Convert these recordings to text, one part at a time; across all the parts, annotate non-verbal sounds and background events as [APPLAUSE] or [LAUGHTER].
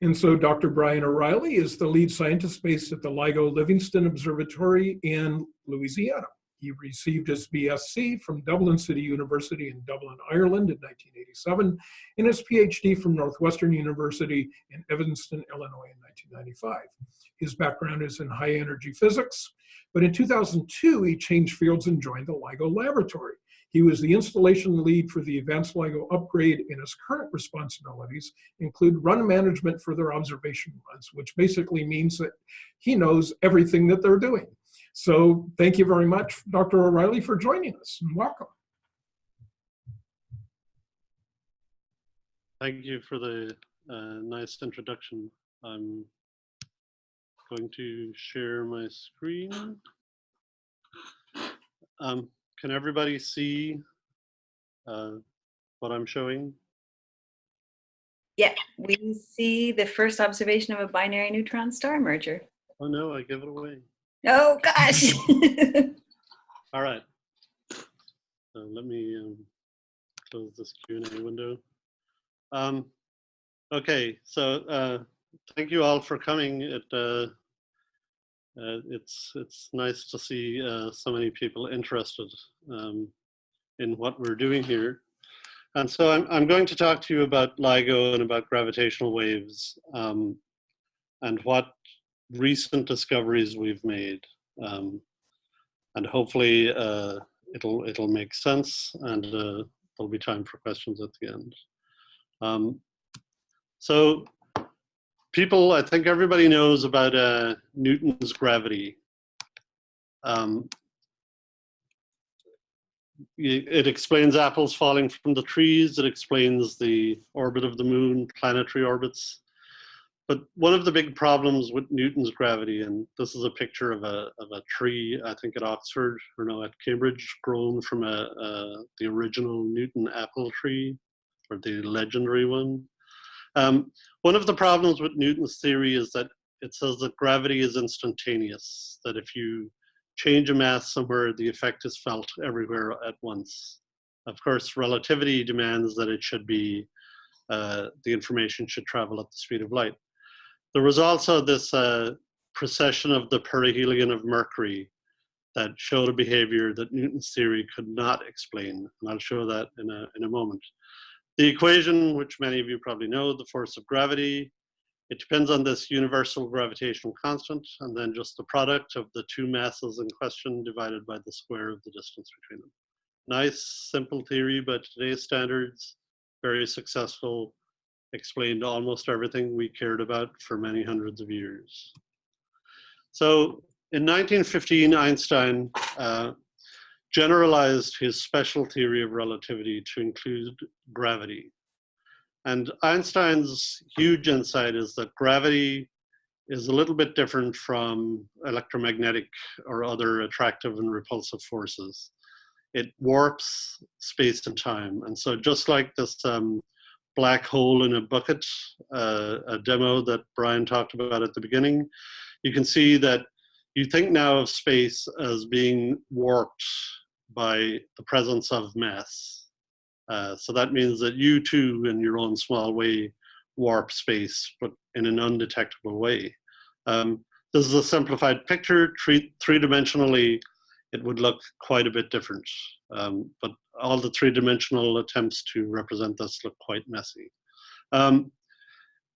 And so Dr. Brian O'Reilly is the lead scientist based at the LIGO Livingston Observatory in Louisiana. He received his BSc from Dublin City University in Dublin, Ireland in 1987, and his PhD from Northwestern University in Evanston, Illinois in 1995. His background is in high energy physics, but in 2002, he changed fields and joined the LIGO laboratory. He was the installation lead for the Advanced LIGO upgrade and his current responsibilities include run management for their observation runs, which basically means that he knows everything that they're doing. So thank you very much, Dr. O'Reilly, for joining us and welcome. Thank you for the uh, nice introduction. I'm going to share my screen. Um, can everybody see uh, what I'm showing? Yeah, we see the first observation of a binary neutron star merger. Oh no, I give it away. Oh gosh. [LAUGHS] All right. So let me um, close this Q&A window. Um, okay, so uh, thank you all for coming. It, uh, uh, it's, it's nice to see uh, so many people interested um, in what we're doing here. And so I'm, I'm going to talk to you about LIGO and about gravitational waves um, and what recent discoveries we've made. Um, and hopefully uh, it'll, it'll make sense and uh, there'll be time for questions at the end. Um, so people, I think everybody knows about uh, Newton's gravity. Um, it explains apples falling from the trees. It explains the orbit of the moon, planetary orbits. But one of the big problems with Newton's gravity, and this is a picture of a, of a tree, I think at Oxford, or no, at Cambridge, grown from a, a the original Newton apple tree, or the legendary one. Um, one of the problems with Newton's theory is that it says that gravity is instantaneous, that if you change a mass somewhere, the effect is felt everywhere at once. Of course, relativity demands that it should be, uh, the information should travel at the speed of light. There was also this uh, precession of the perihelion of Mercury that showed a behavior that Newton's theory could not explain. And I'll show that in a, in a moment. The equation, which many of you probably know, the force of gravity, it depends on this universal gravitational constant and then just the product of the two masses in question divided by the square of the distance between them. Nice, simple theory, but today's standards, very successful, explained almost everything we cared about for many hundreds of years. So in 1915, Einstein uh, generalized his special theory of relativity to include gravity. And Einstein's huge insight is that gravity is a little bit different from electromagnetic or other attractive and repulsive forces. It warps space and time. And so just like this um, black hole in a bucket, uh, a demo that Brian talked about at the beginning, you can see that you think now of space as being warped by the presence of mass. Uh, so that means that you too, in your own small way, warp space, but in an undetectable way. Um, this is a simplified picture. Three-dimensionally, it would look quite a bit different. Um, but all the three-dimensional attempts to represent this look quite messy. Um,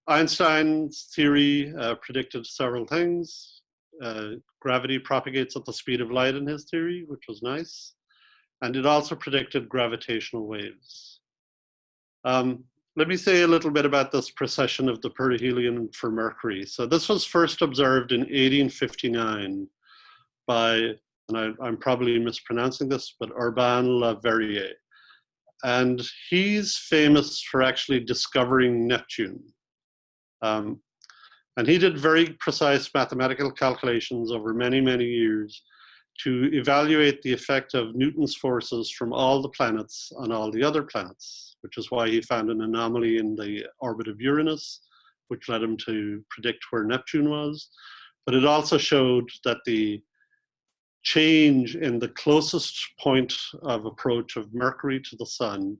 Einstein's theory uh, predicted several things. Uh, gravity propagates at the speed of light in his theory, which was nice. And it also predicted gravitational waves. Um, let me say a little bit about this precession of the perihelion for Mercury. So this was first observed in 1859 by and I, am probably mispronouncing this, but Urbain Le Verrier. And he's famous for actually discovering Neptune. Um, and he did very precise mathematical calculations over many, many years to evaluate the effect of Newton's forces from all the planets on all the other planets, which is why he found an anomaly in the orbit of Uranus, which led him to predict where Neptune was. But it also showed that the change in the closest point of approach of Mercury to the sun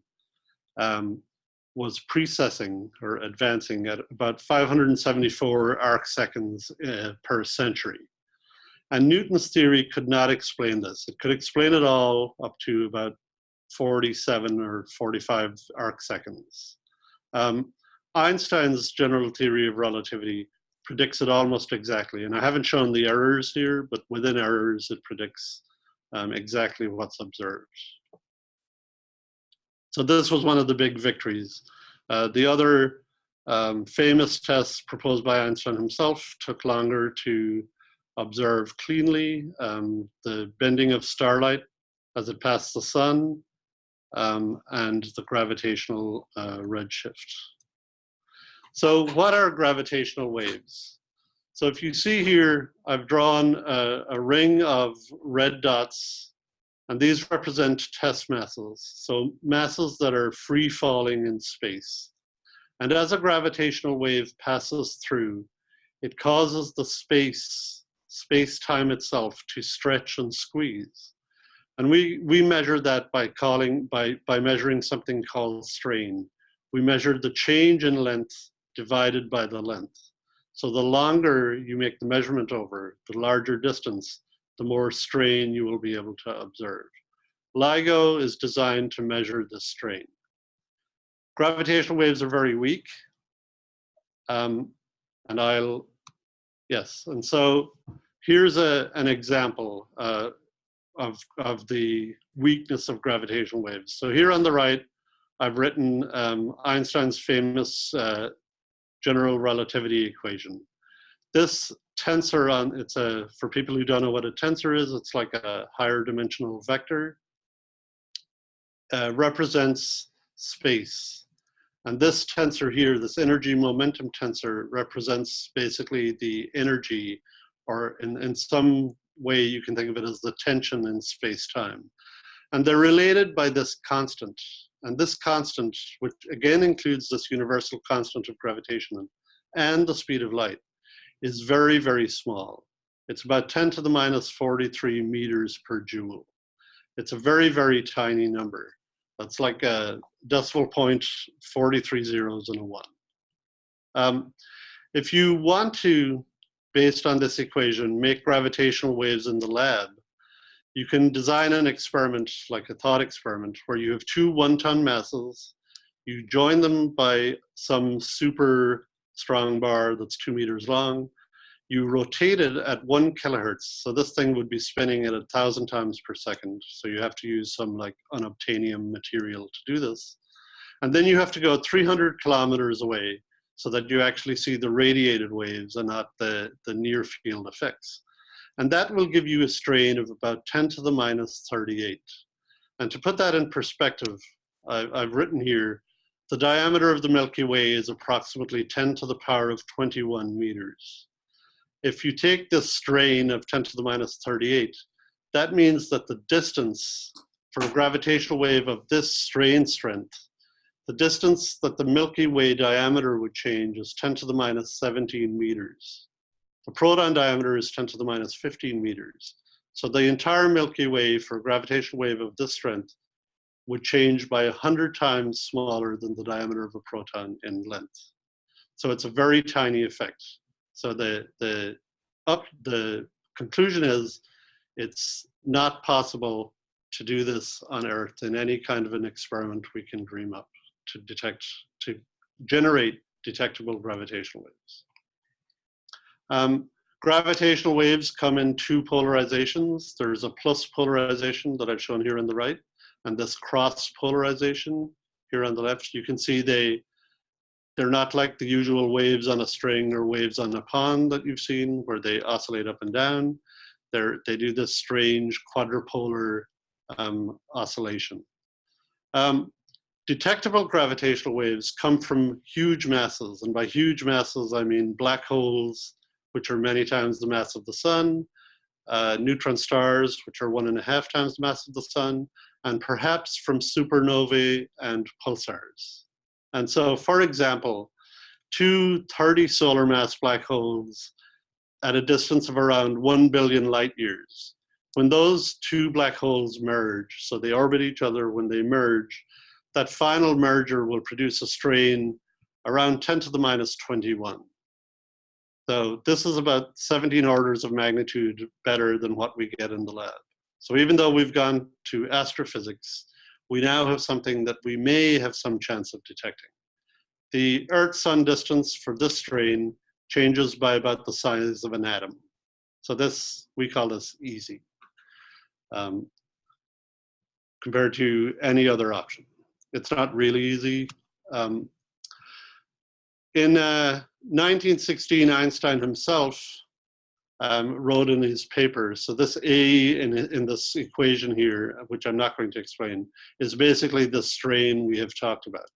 um, was precessing or advancing at about 574 arc seconds uh, per century. And Newton's theory could not explain this. It could explain it all up to about 47 or 45 arc seconds. Um, Einstein's general theory of relativity predicts it almost exactly. And I haven't shown the errors here, but within errors, it predicts um, exactly what's observed. So this was one of the big victories. Uh, the other um, famous tests proposed by Einstein himself took longer to observe cleanly. Um, the bending of starlight as it passed the sun um, and the gravitational uh, redshift. So what are gravitational waves? So if you see here, I've drawn a, a ring of red dots and these represent test masses, so masses that are free falling in space. And as a gravitational wave passes through, it causes the space, space-time itself to stretch and squeeze. And we, we measure that by calling, by, by measuring something called strain. We measure the change in length divided by the length. So the longer you make the measurement over, the larger distance, the more strain you will be able to observe. LIGO is designed to measure the strain. Gravitational waves are very weak. Um, and I'll, yes, and so here's a, an example uh, of, of the weakness of gravitational waves. So here on the right, I've written um, Einstein's famous uh, general relativity equation. This tensor on, it's a, for people who don't know what a tensor is, it's like a higher dimensional vector, uh, represents space. And this tensor here, this energy momentum tensor represents basically the energy or in, in some way you can think of it as the tension in space-time. And they're related by this constant. And this constant, which again includes this universal constant of gravitation and the speed of light, is very, very small. It's about 10 to the minus 43 meters per joule. It's a very, very tiny number. That's like a decimal point, 43 zeros and a one. Um, if you want to, based on this equation, make gravitational waves in the lab, you can design an experiment, like a thought experiment, where you have two one-ton masses, you join them by some super strong bar that's two meters long. You rotate it at one kilohertz. So this thing would be spinning at a thousand times per second. So you have to use some like unobtainium material to do this. And then you have to go 300 kilometers away so that you actually see the radiated waves and not the, the near field effects. And that will give you a strain of about 10 to the minus 38. And to put that in perspective, I've, I've written here the diameter of the Milky Way is approximately 10 to the power of 21 meters. If you take this strain of 10 to the minus 38, that means that the distance for a gravitational wave of this strain strength, the distance that the Milky Way diameter would change is 10 to the minus 17 meters. The proton diameter is 10 to the minus 15 meters. So the entire Milky Way for a gravitational wave of this strength would change by 100 times smaller than the diameter of a proton in length. So it's a very tiny effect. So the, the, up, the conclusion is it's not possible to do this on Earth in any kind of an experiment we can dream up to detect, to generate detectable gravitational waves. Um, gravitational waves come in two polarizations. There's a plus polarization that I've shown here on the right, and this cross polarization here on the left, you can see they, they're not like the usual waves on a string or waves on a pond that you've seen where they oscillate up and down. They're, they do this strange quadrupolar um, oscillation. Um, detectable gravitational waves come from huge masses, and by huge masses I mean black holes, which are many times the mass of the sun, uh, neutron stars, which are one and a half times the mass of the sun, and perhaps from supernovae and pulsars. And so, for example, two 30 solar mass black holes at a distance of around 1 billion light years, when those two black holes merge, so they orbit each other, when they merge, that final merger will produce a strain around 10 to the minus 21. So this is about 17 orders of magnitude better than what we get in the lab. So even though we've gone to astrophysics, we now have something that we may have some chance of detecting. The Earth-Sun distance for this strain changes by about the size of an atom. So this, we call this easy um, compared to any other option. It's not really easy. Um, in uh, 1916, Einstein himself um, wrote in his paper, so this A in, in this equation here, which I'm not going to explain, is basically the strain we have talked about.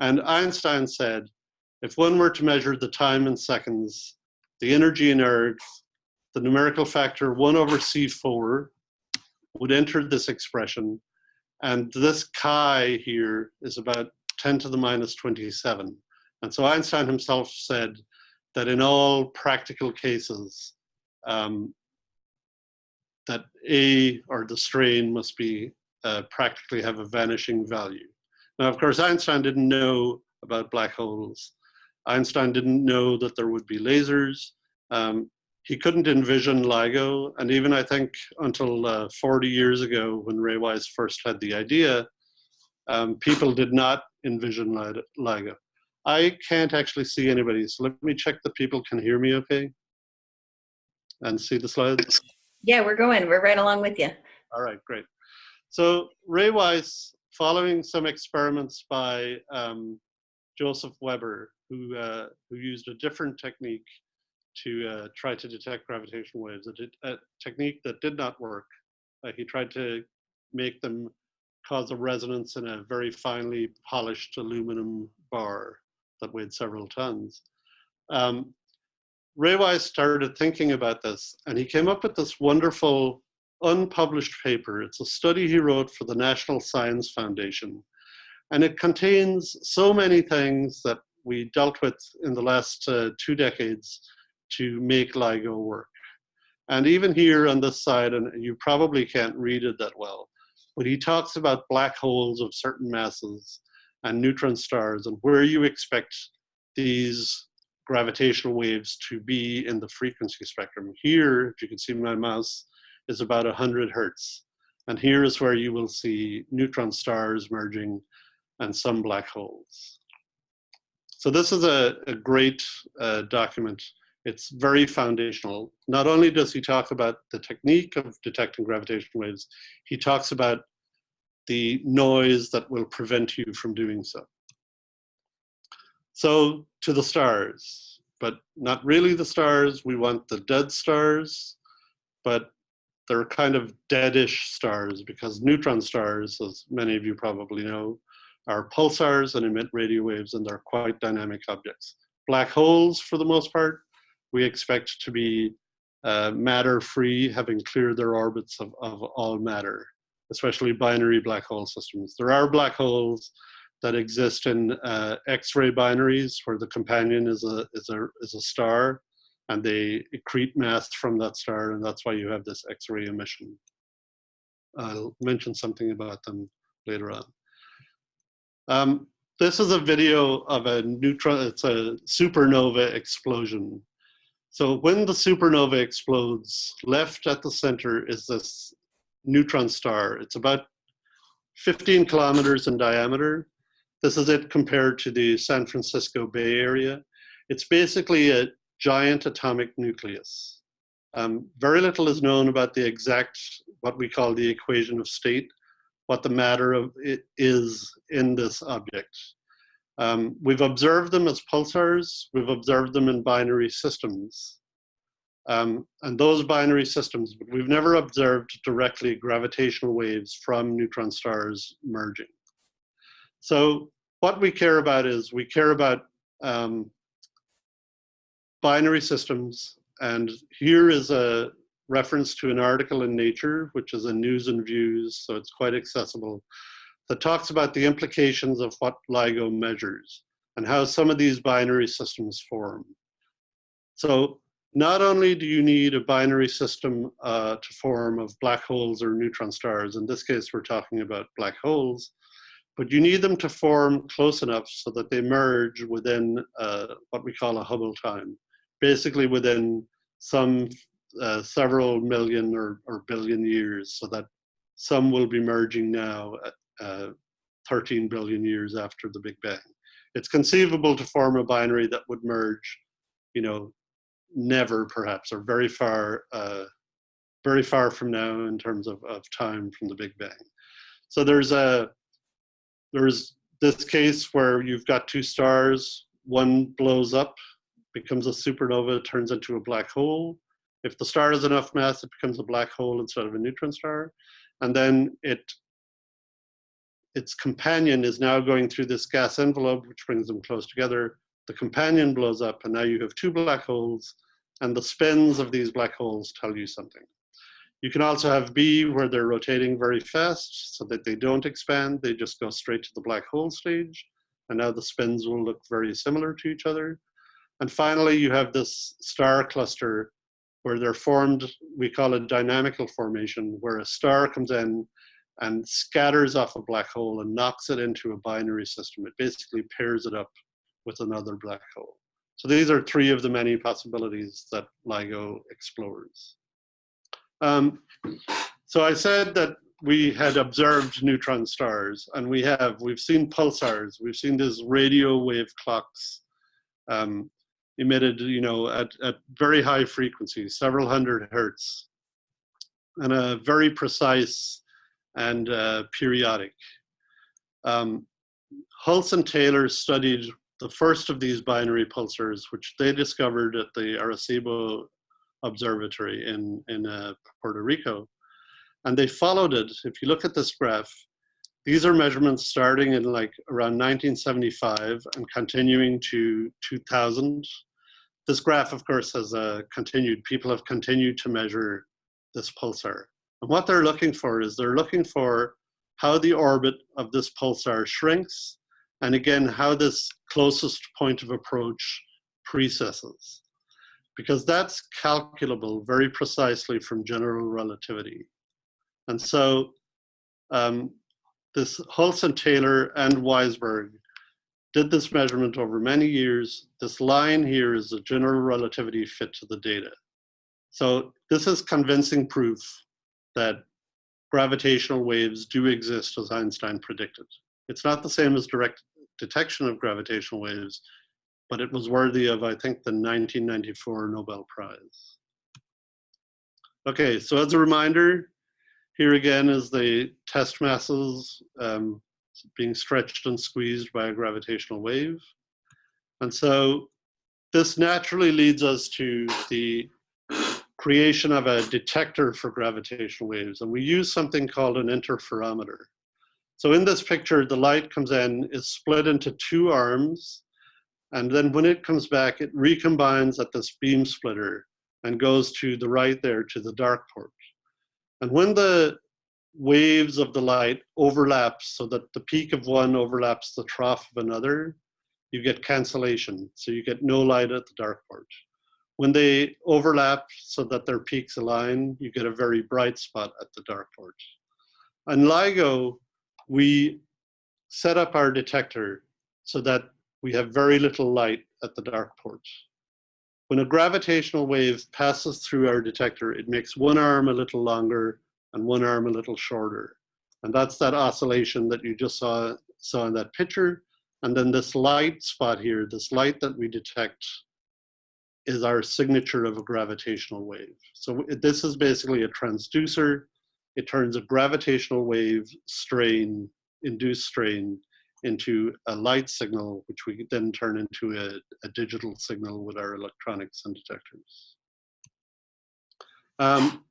And Einstein said, if one were to measure the time in seconds, the energy in ergs, the numerical factor 1 over C4 would enter this expression, and this chi here is about 10 to the minus 27. And so Einstein himself said that in all practical cases, um, that A or the strain must be uh, practically have a vanishing value. Now, of course, Einstein didn't know about black holes. Einstein didn't know that there would be lasers. Um, he couldn't envision LIGO, and even I think until uh, 40 years ago when Ray Weiss first had the idea, um, people did not envision LIGO. I can't actually see anybody, so let me check that people can hear me okay and see the slides. Yeah, we're going. We're right along with you. All right, great. So Ray Weiss, following some experiments by um, Joseph Weber, who, uh, who used a different technique to uh, try to detect gravitational waves, a, a, technique that did not work. Uh, he tried to make them cause a resonance in a very finely polished aluminum bar that weighed several tons. Um, Ray Weiss started thinking about this and he came up with this wonderful unpublished paper. It's a study he wrote for the National Science Foundation. And it contains so many things that we dealt with in the last uh, two decades to make LIGO work. And even here on this side, and you probably can't read it that well, but he talks about black holes of certain masses and neutron stars and where you expect these gravitational waves to be in the frequency spectrum. Here, if you can see my mouse, is about 100 hertz. And here is where you will see neutron stars merging and some black holes. So this is a, a great uh, document it's very foundational. Not only does he talk about the technique of detecting gravitational waves, he talks about the noise that will prevent you from doing so. So to the stars, but not really the stars. We want the dead stars, but they're kind of deadish stars because neutron stars, as many of you probably know, are pulsars and emit radio waves and they're quite dynamic objects. Black holes, for the most part, we expect to be uh, matter-free, having cleared their orbits of, of all matter, especially binary black hole systems. There are black holes that exist in uh, X-ray binaries where the companion is a, is, a, is a star and they accrete mass from that star and that's why you have this X-ray emission. I'll mention something about them later on. Um, this is a video of a neutron, it's a supernova explosion so when the supernova explodes, left at the center is this neutron star. It's about 15 kilometers in diameter. This is it compared to the San Francisco Bay Area. It's basically a giant atomic nucleus. Um, very little is known about the exact, what we call the equation of state, what the matter of it is in this object. Um, we've observed them as pulsars. We've observed them in binary systems. Um, and those binary systems, but we've never observed directly gravitational waves from neutron stars merging. So what we care about is we care about um, binary systems. And here is a reference to an article in Nature, which is a news and views, so it's quite accessible that talks about the implications of what LIGO measures and how some of these binary systems form. So not only do you need a binary system uh, to form of black holes or neutron stars, in this case we're talking about black holes, but you need them to form close enough so that they merge within uh, what we call a Hubble time, basically within some uh, several million or, or billion years, so that some will be merging now uh, 13 billion years after the Big Bang. It's conceivable to form a binary that would merge, you know, never perhaps, or very far, uh, very far from now in terms of, of time from the Big Bang. So there's a, there's this case where you've got two stars, one blows up, becomes a supernova, turns into a black hole. If the star has enough mass, it becomes a black hole instead of a neutron star. And then it, its companion is now going through this gas envelope, which brings them close together. The companion blows up, and now you have two black holes, and the spins of these black holes tell you something. You can also have B where they're rotating very fast so that they don't expand, they just go straight to the black hole stage. And now the spins will look very similar to each other. And finally, you have this star cluster where they're formed, we call it dynamical formation, where a star comes in and scatters off a black hole and knocks it into a binary system. It basically pairs it up with another black hole. So these are three of the many possibilities that LIGO explores. Um, so I said that we had observed neutron stars, and we have. We've seen pulsars. We've seen these radio wave clocks um, emitted, you know, at, at very high frequencies, several hundred hertz, and a very precise and uh, periodic. Um, Hulse and Taylor studied the first of these binary pulsars, which they discovered at the Arecibo Observatory in, in uh, Puerto Rico. And they followed it. If you look at this graph, these are measurements starting in like around 1975 and continuing to 2000. This graph, of course, has uh, continued. People have continued to measure this pulsar. And what they're looking for is they're looking for how the orbit of this pulsar shrinks, and again, how this closest point of approach precesses because that's calculable very precisely from general relativity. And so um, this Hulse and Taylor and Weisberg did this measurement over many years. This line here is a general relativity fit to the data. So this is convincing proof that gravitational waves do exist as Einstein predicted. It's not the same as direct detection of gravitational waves, but it was worthy of, I think, the 1994 Nobel Prize. Okay, so as a reminder, here again is the test masses um, being stretched and squeezed by a gravitational wave. And so this naturally leads us to the creation of a detector for gravitational waves. And we use something called an interferometer. So in this picture, the light comes in, is split into two arms, and then when it comes back, it recombines at this beam splitter and goes to the right there to the dark port. And when the waves of the light overlap so that the peak of one overlaps the trough of another, you get cancellation. So you get no light at the dark port. When they overlap so that their peaks align, you get a very bright spot at the dark port. On LIGO, we set up our detector so that we have very little light at the dark port. When a gravitational wave passes through our detector, it makes one arm a little longer and one arm a little shorter. And that's that oscillation that you just saw, saw in that picture. And then this light spot here, this light that we detect is our signature of a gravitational wave. So this is basically a transducer. It turns a gravitational wave strain, induced strain, into a light signal, which we then turn into a, a digital signal with our electronics and detectors. Um,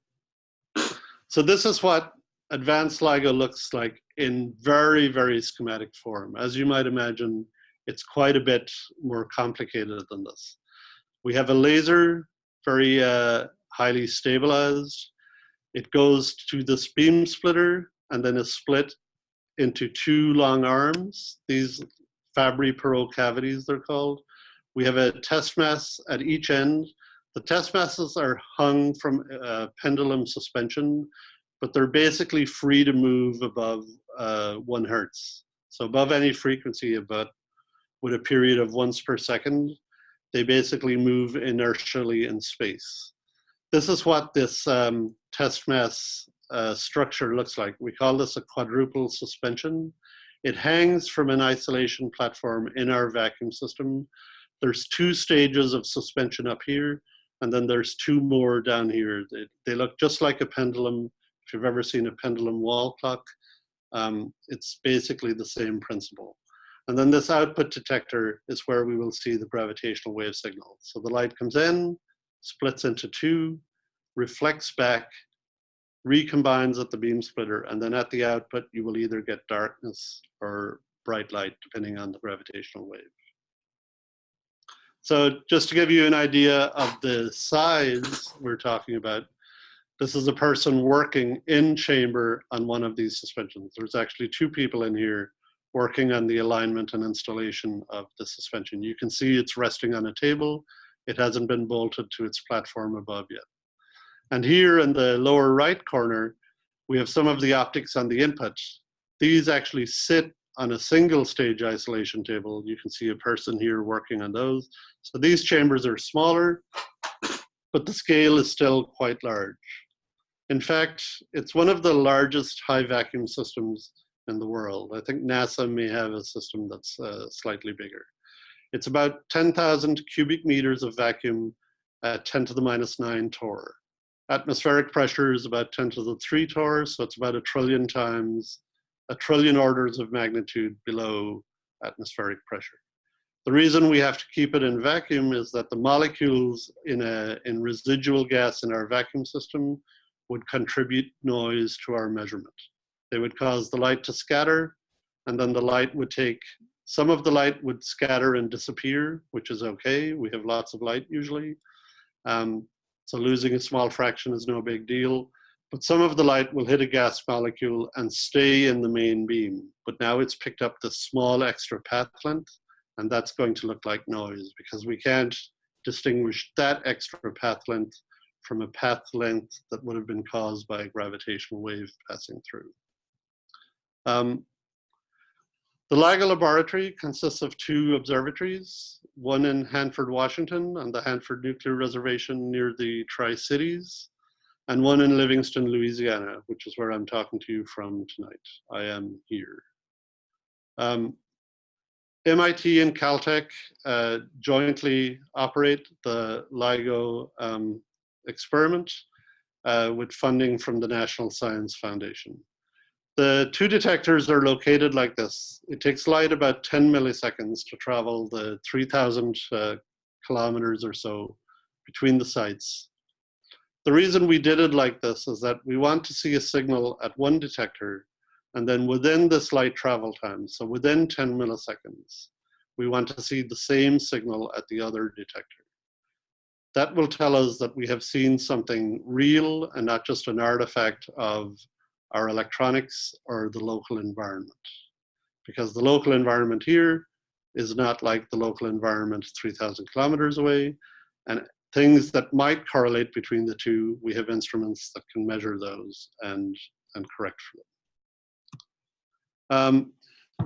so this is what advanced LIGO looks like in very, very schematic form. As you might imagine, it's quite a bit more complicated than this. We have a laser, very uh, highly stabilized. It goes to this beam splitter and then is split into two long arms, these Fabry-Perot cavities they're called. We have a test mass at each end. The test masses are hung from a pendulum suspension, but they're basically free to move above uh, one hertz. So above any frequency, about with a period of once per second, they basically move inertially in space. This is what this um, test mass uh, structure looks like. We call this a quadruple suspension. It hangs from an isolation platform in our vacuum system. There's two stages of suspension up here, and then there's two more down here. They, they look just like a pendulum. If you've ever seen a pendulum wall clock, um, it's basically the same principle. And then this output detector is where we will see the gravitational wave signal. So the light comes in, splits into two, reflects back, recombines at the beam splitter, and then at the output, you will either get darkness or bright light, depending on the gravitational wave. So just to give you an idea of the size we're talking about, this is a person working in chamber on one of these suspensions. There's actually two people in here working on the alignment and installation of the suspension. You can see it's resting on a table. It hasn't been bolted to its platform above yet. And here in the lower right corner, we have some of the optics on the inputs. These actually sit on a single stage isolation table. You can see a person here working on those. So these chambers are smaller, but the scale is still quite large. In fact, it's one of the largest high vacuum systems in the world. I think NASA may have a system that's uh, slightly bigger. It's about 10,000 cubic meters of vacuum at 10 to the minus 9 torr. Atmospheric pressure is about 10 to the 3 torr, so it's about a trillion times, a trillion orders of magnitude below atmospheric pressure. The reason we have to keep it in vacuum is that the molecules in, a, in residual gas in our vacuum system would contribute noise to our measurement. They would cause the light to scatter, and then the light would take, some of the light would scatter and disappear, which is okay. We have lots of light usually. Um, so losing a small fraction is no big deal. But some of the light will hit a gas molecule and stay in the main beam. But now it's picked up the small extra path length, and that's going to look like noise because we can't distinguish that extra path length from a path length that would have been caused by a gravitational wave passing through. Um, the LIGO laboratory consists of two observatories, one in Hanford, Washington on the Hanford Nuclear Reservation near the Tri-Cities, and one in Livingston, Louisiana, which is where I'm talking to you from tonight. I am here. Um, MIT and Caltech uh, jointly operate the LIGO um, experiment uh, with funding from the National Science Foundation. The two detectors are located like this. It takes light about 10 milliseconds to travel the 3,000 uh, kilometers or so between the sites. The reason we did it like this is that we want to see a signal at one detector and then within this light travel time, so within 10 milliseconds, we want to see the same signal at the other detector. That will tell us that we have seen something real and not just an artifact of our electronics or the local environment. Because the local environment here is not like the local environment 3,000 kilometers away. And things that might correlate between the two, we have instruments that can measure those and, and correct for them. Um,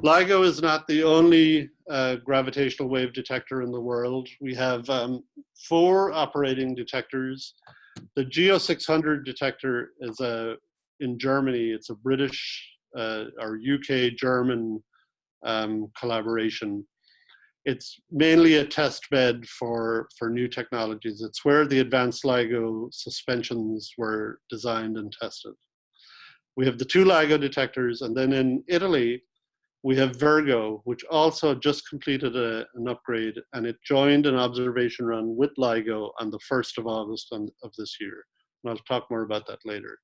LIGO is not the only uh, gravitational wave detector in the world. We have um, four operating detectors. The GEO 600 detector is a in Germany. It's a British uh, or UK German um, collaboration. It's mainly a test bed for, for new technologies. It's where the advanced LIGO suspensions were designed and tested. We have the two LIGO detectors, and then in Italy, we have Virgo, which also just completed a, an upgrade, and it joined an observation run with LIGO on the 1st of August on, of this year. And I'll talk more about that later.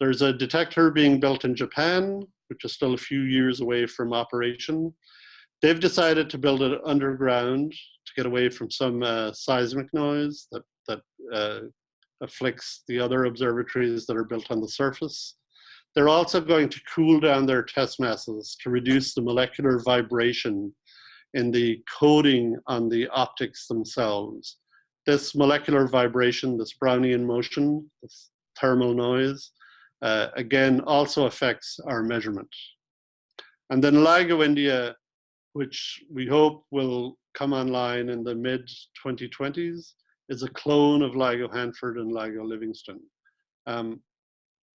There's a detector being built in Japan, which is still a few years away from operation. They've decided to build it underground to get away from some uh, seismic noise that, that uh, afflicts the other observatories that are built on the surface. They're also going to cool down their test masses to reduce the molecular vibration in the coating on the optics themselves. This molecular vibration, this Brownian motion, this thermal noise, uh, again, also affects our measurement. And then LIGO India, which we hope will come online in the mid 2020s, is a clone of LIGO Hanford and LIGO Livingston. Um,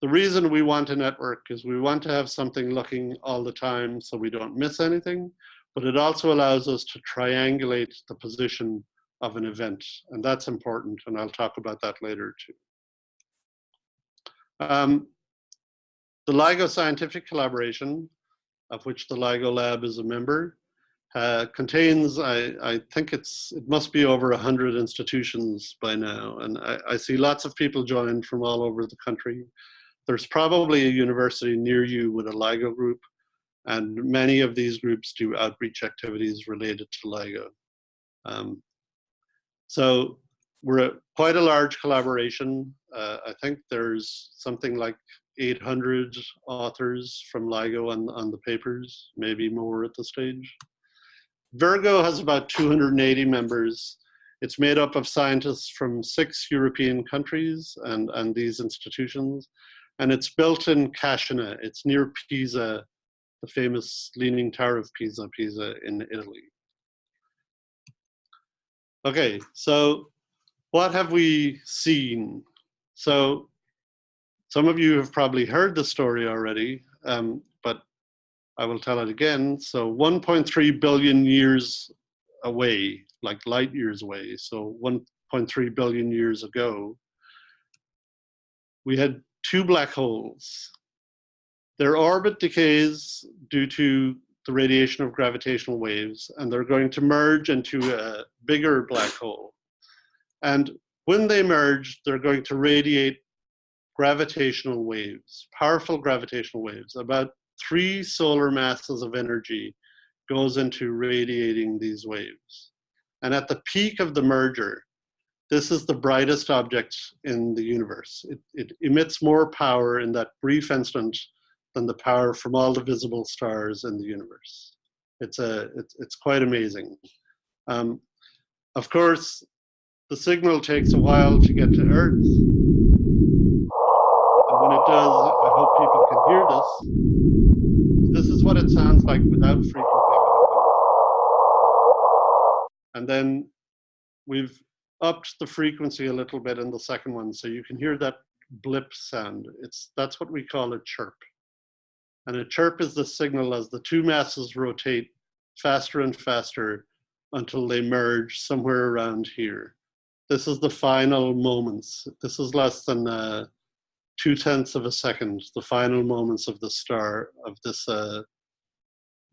the reason we want a network is we want to have something looking all the time so we don't miss anything, but it also allows us to triangulate the position of an event, and that's important, and I'll talk about that later too. Um, the LIGO scientific collaboration, of which the LIGO lab is a member, uh, contains, I, I, think it's, it must be over 100 institutions by now. And I, I, see lots of people joined from all over the country. There's probably a university near you with a LIGO group, and many of these groups do outreach activities related to LIGO. Um, so we're a, quite a large collaboration. Uh, I think there's something like 800 authors from LIGO on, on the papers, maybe more at the stage. Virgo has about 280 members. It's made up of scientists from six European countries and, and these institutions. And it's built in Cascina. It's near Pisa, the famous Leaning Tower of Pisa, Pisa in Italy. Okay, so what have we seen? So some of you have probably heard the story already, um, but I will tell it again. So 1.3 billion years away, like light years away, so 1.3 billion years ago, we had two black holes. Their orbit decays due to the radiation of gravitational waves, and they're going to merge into a bigger black hole. And when they merge, they're going to radiate gravitational waves, powerful gravitational waves. About three solar masses of energy goes into radiating these waves. And at the peak of the merger, this is the brightest object in the universe. It, it emits more power in that brief instant than the power from all the visible stars in the universe. It's, a, it's, it's quite amazing. Um, of course, the signal takes a while to get to Earth. And when it does, I hope people can hear this. This is what it sounds like without frequency. And then we've upped the frequency a little bit in the second one, so you can hear that blip sound. It's That's what we call a chirp. And a chirp is the signal as the two masses rotate faster and faster until they merge somewhere around here. This is the final moments. This is less than uh, two tenths of a second, the final moments of the star, of this uh,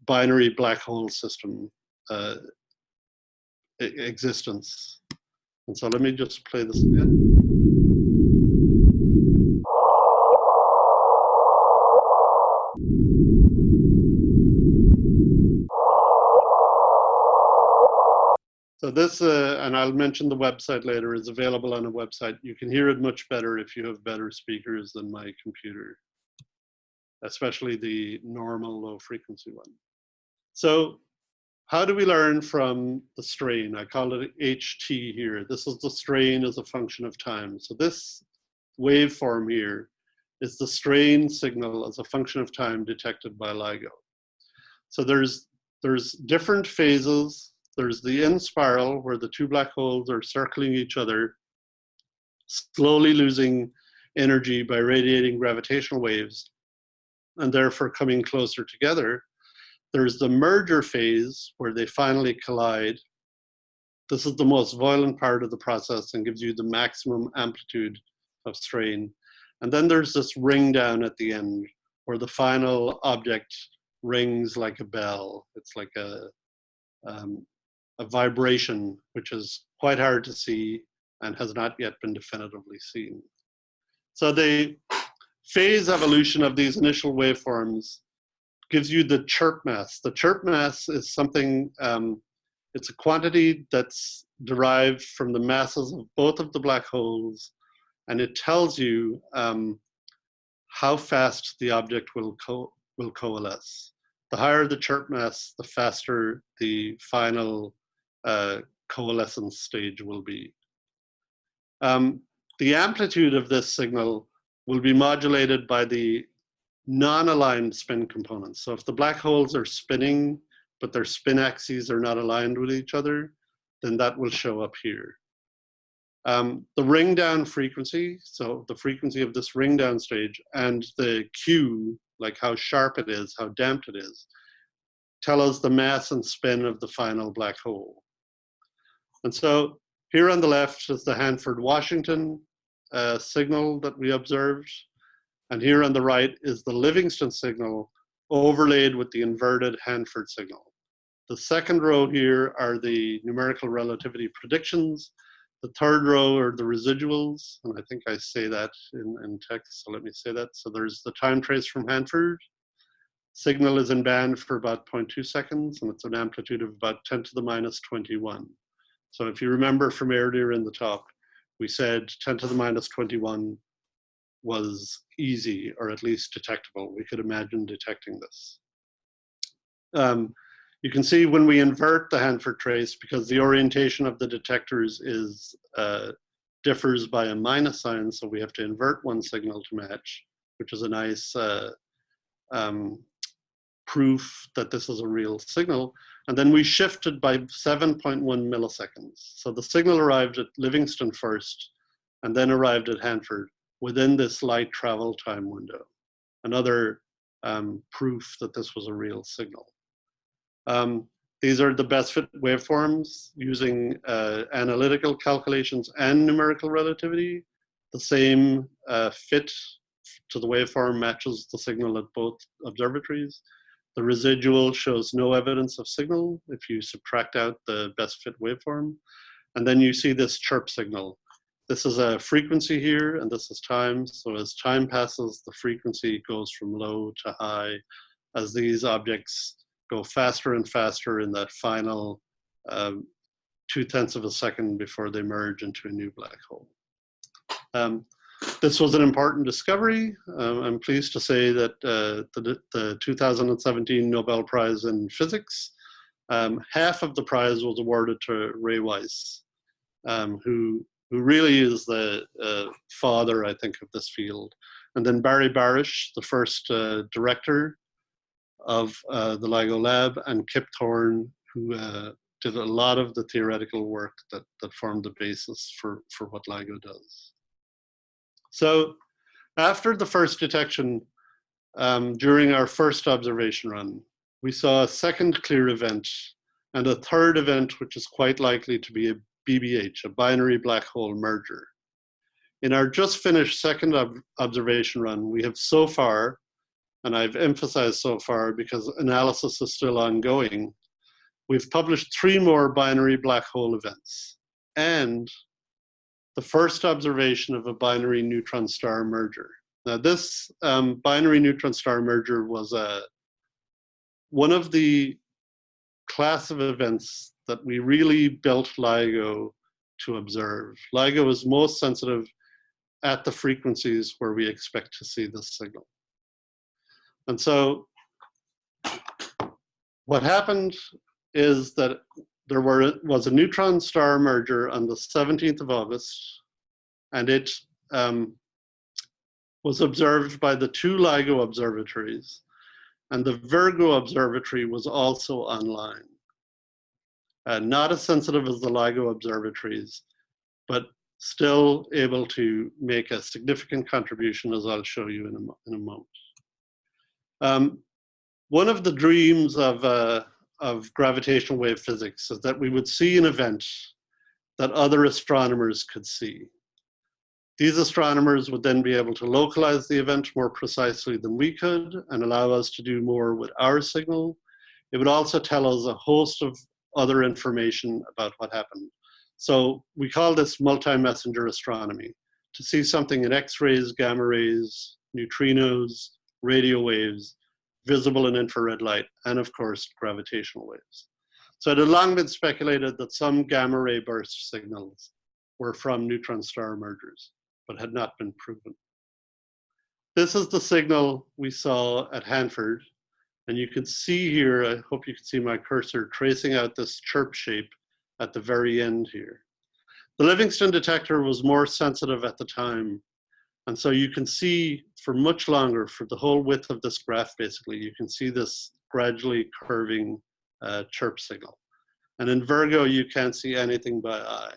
binary black hole system uh, existence. And so let me just play this again. So this, uh, and I'll mention the website later, is available on a website. You can hear it much better if you have better speakers than my computer, especially the normal low frequency one. So how do we learn from the strain? I call it HT here. This is the strain as a function of time. So this waveform here is the strain signal as a function of time detected by LIGO. So there's, there's different phases there's the inspiral where the two black holes are circling each other, slowly losing energy by radiating gravitational waves, and therefore coming closer together. There's the merger phase where they finally collide. This is the most violent part of the process and gives you the maximum amplitude of strain. And then there's this ring down at the end where the final object rings like a bell. It's like a, um, a vibration which is quite hard to see and has not yet been definitively seen. So the phase evolution of these initial waveforms gives you the chirp mass. The chirp mass is something, um, it's a quantity that's derived from the masses of both of the black holes, and it tells you um, how fast the object will, co will coalesce. The higher the chirp mass, the faster the final uh, coalescence stage will be. Um, the amplitude of this signal will be modulated by the non-aligned spin components. So if the black holes are spinning, but their spin axes are not aligned with each other, then that will show up here. Um, the ring down frequency, so the frequency of this ring down stage and the Q, like how sharp it is, how damped it is, tell us the mass and spin of the final black hole. And so here on the left is the Hanford-Washington uh, signal that we observed. And here on the right is the Livingston signal overlaid with the inverted Hanford signal. The second row here are the numerical relativity predictions. The third row are the residuals, and I think I say that in, in text, so let me say that. So there's the time trace from Hanford. Signal is in band for about 0.2 seconds, and it's an amplitude of about 10 to the minus 21. So if you remember from earlier in the talk, we said 10 to the minus 21 was easy, or at least detectable. We could imagine detecting this. Um, you can see when we invert the Hanford trace, because the orientation of the detectors is uh, differs by a minus sign, so we have to invert one signal to match, which is a nice uh, um, proof that this is a real signal. And then we shifted by 7.1 milliseconds. So the signal arrived at Livingston first, and then arrived at Hanford within this light travel time window. Another um, proof that this was a real signal. Um, these are the best fit waveforms using uh, analytical calculations and numerical relativity. The same uh, fit to the waveform matches the signal at both observatories. The residual shows no evidence of signal if you subtract out the best fit waveform. And then you see this chirp signal. This is a frequency here, and this is time. So as time passes, the frequency goes from low to high as these objects go faster and faster in that final um, two tenths of a second before they merge into a new black hole. Um, this was an important discovery. Um, I'm pleased to say that uh, the, the, 2017 Nobel Prize in Physics, um, half of the prize was awarded to Ray Weiss, um, who, who really is the uh, father, I think, of this field. And then Barry Barish, the first uh, director of uh, the LIGO lab and Kip Thorne, who uh, did a lot of the theoretical work that, that formed the basis for, for what LIGO does. So after the first detection, um, during our first observation run, we saw a second clear event and a third event, which is quite likely to be a BBH, a binary black hole merger. In our just finished second ob observation run, we have so far and I've emphasized so far because analysis is still ongoing, we've published three more binary black hole events and the first observation of a binary neutron star merger. Now this um, binary neutron star merger was a, one of the class of events that we really built LIGO to observe. LIGO is most sensitive at the frequencies where we expect to see this signal. And so what happened is that there were, was a neutron star merger on the 17th of August, and it um, was observed by the two LIGO observatories, and the Virgo observatory was also online. Uh, not as sensitive as the LIGO observatories, but still able to make a significant contribution, as I'll show you in a, in a moment. Um, one of the dreams of, uh, of gravitational wave physics is that we would see an event that other astronomers could see. These astronomers would then be able to localize the event more precisely than we could and allow us to do more with our signal. It would also tell us a host of other information about what happened. So we call this multi-messenger astronomy. To see something in X-rays, gamma rays, neutrinos, radio waves, visible and infrared light, and of course, gravitational waves. So it had long been speculated that some gamma ray burst signals were from neutron star mergers, but had not been proven. This is the signal we saw at Hanford. And you can see here, I hope you can see my cursor tracing out this chirp shape at the very end here. The Livingston detector was more sensitive at the time And so you can see for much longer, for the whole width of this graph, basically, you can see this gradually curving uh, chirp signal. And in Virgo, you can't see anything by eye.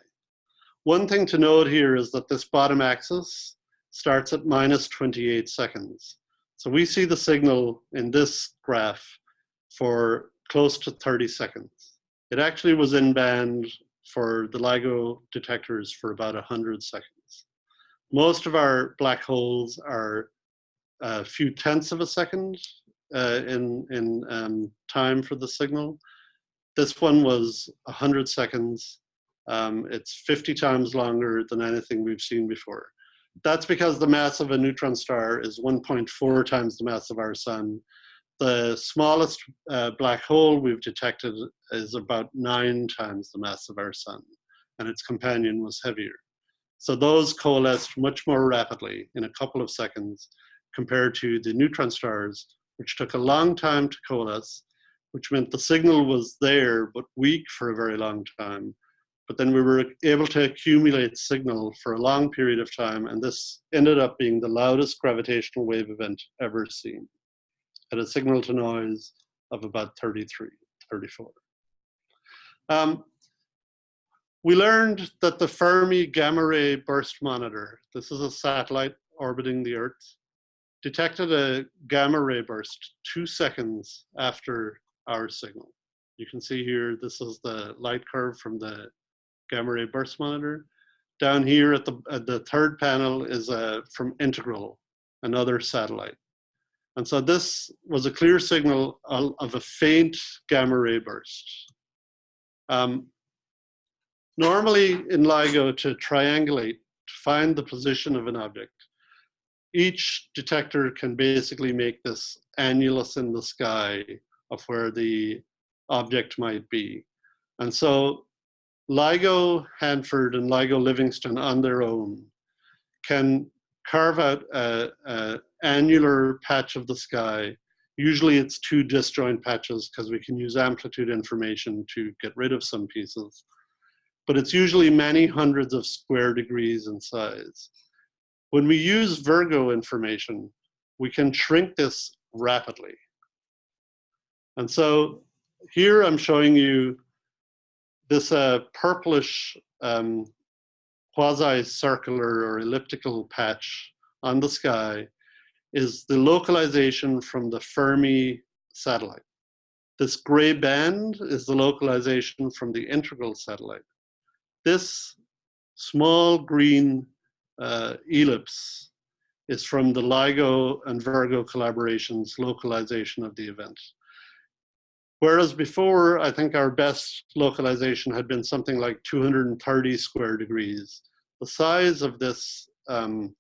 One thing to note here is that this bottom axis starts at minus 28 seconds. So we see the signal in this graph for close to 30 seconds. It actually was in band for the LIGO detectors for about 100 seconds. Most of our black holes are a few tenths of a second uh, in, in um, time for the signal. This one was 100 seconds. Um, it's 50 times longer than anything we've seen before. That's because the mass of a neutron star is 1.4 times the mass of our sun. The smallest uh, black hole we've detected is about nine times the mass of our sun, and its companion was heavier. So those coalesced much more rapidly in a couple of seconds compared to the neutron stars, which took a long time to coalesce, which meant the signal was there but weak for a very long time, but then we were able to accumulate signal for a long period of time, and this ended up being the loudest gravitational wave event ever seen at a signal to noise of about 33, 34. Um, we learned that the Fermi Gamma Ray Burst Monitor, this is a satellite orbiting the Earth, detected a gamma ray burst two seconds after our signal. You can see here, this is the light curve from the gamma ray burst monitor. Down here at the, at the third panel is from Integral, another satellite. And so this was a clear signal of a faint gamma ray burst. Um, normally in LIGO to triangulate, to find the position of an object, each detector can basically make this annulus in the sky of where the object might be. And so LIGO Hanford and LIGO Livingston on their own can carve out a, a annular patch of the sky. Usually it's two disjoint patches because we can use amplitude information to get rid of some pieces. But it's usually many hundreds of square degrees in size. When we use Virgo information, we can shrink this rapidly. And so here I'm showing you this uh, purplish um, quasi-circular or elliptical patch on the sky is the localization from the Fermi satellite. This gray band is the localization from the integral satellite. This small green uh, ellipse is from the LIGO and Virgo collaboration's localization of the event. Whereas before, I think our best localization had been something like 230 square degrees. The size of this um,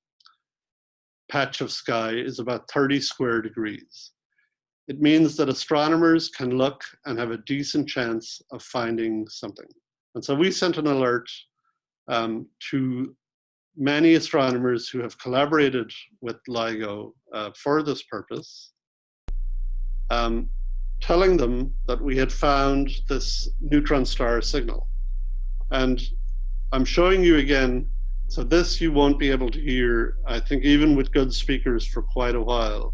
patch of sky is about 30 square degrees. It means that astronomers can look and have a decent chance of finding something. And so we sent an alert um, to many astronomers who have collaborated with LIGO uh, for this purpose. Um, telling them that we had found this neutron star signal. And I'm showing you again, so this you won't be able to hear, I think even with good speakers for quite a while.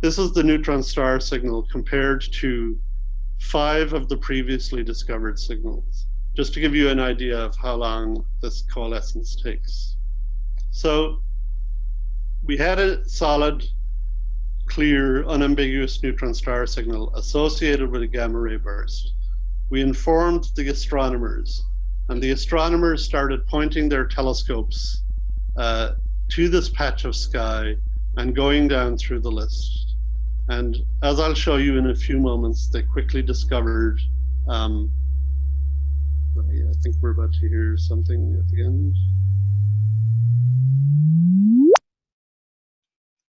This is the neutron star signal compared to five of the previously discovered signals, just to give you an idea of how long this coalescence takes. So we had a solid clear, unambiguous neutron star signal associated with a gamma ray burst. We informed the astronomers, and the astronomers started pointing their telescopes uh, to this patch of sky and going down through the list. And as I'll show you in a few moments, they quickly discovered, um, I think we're about to hear something at the end.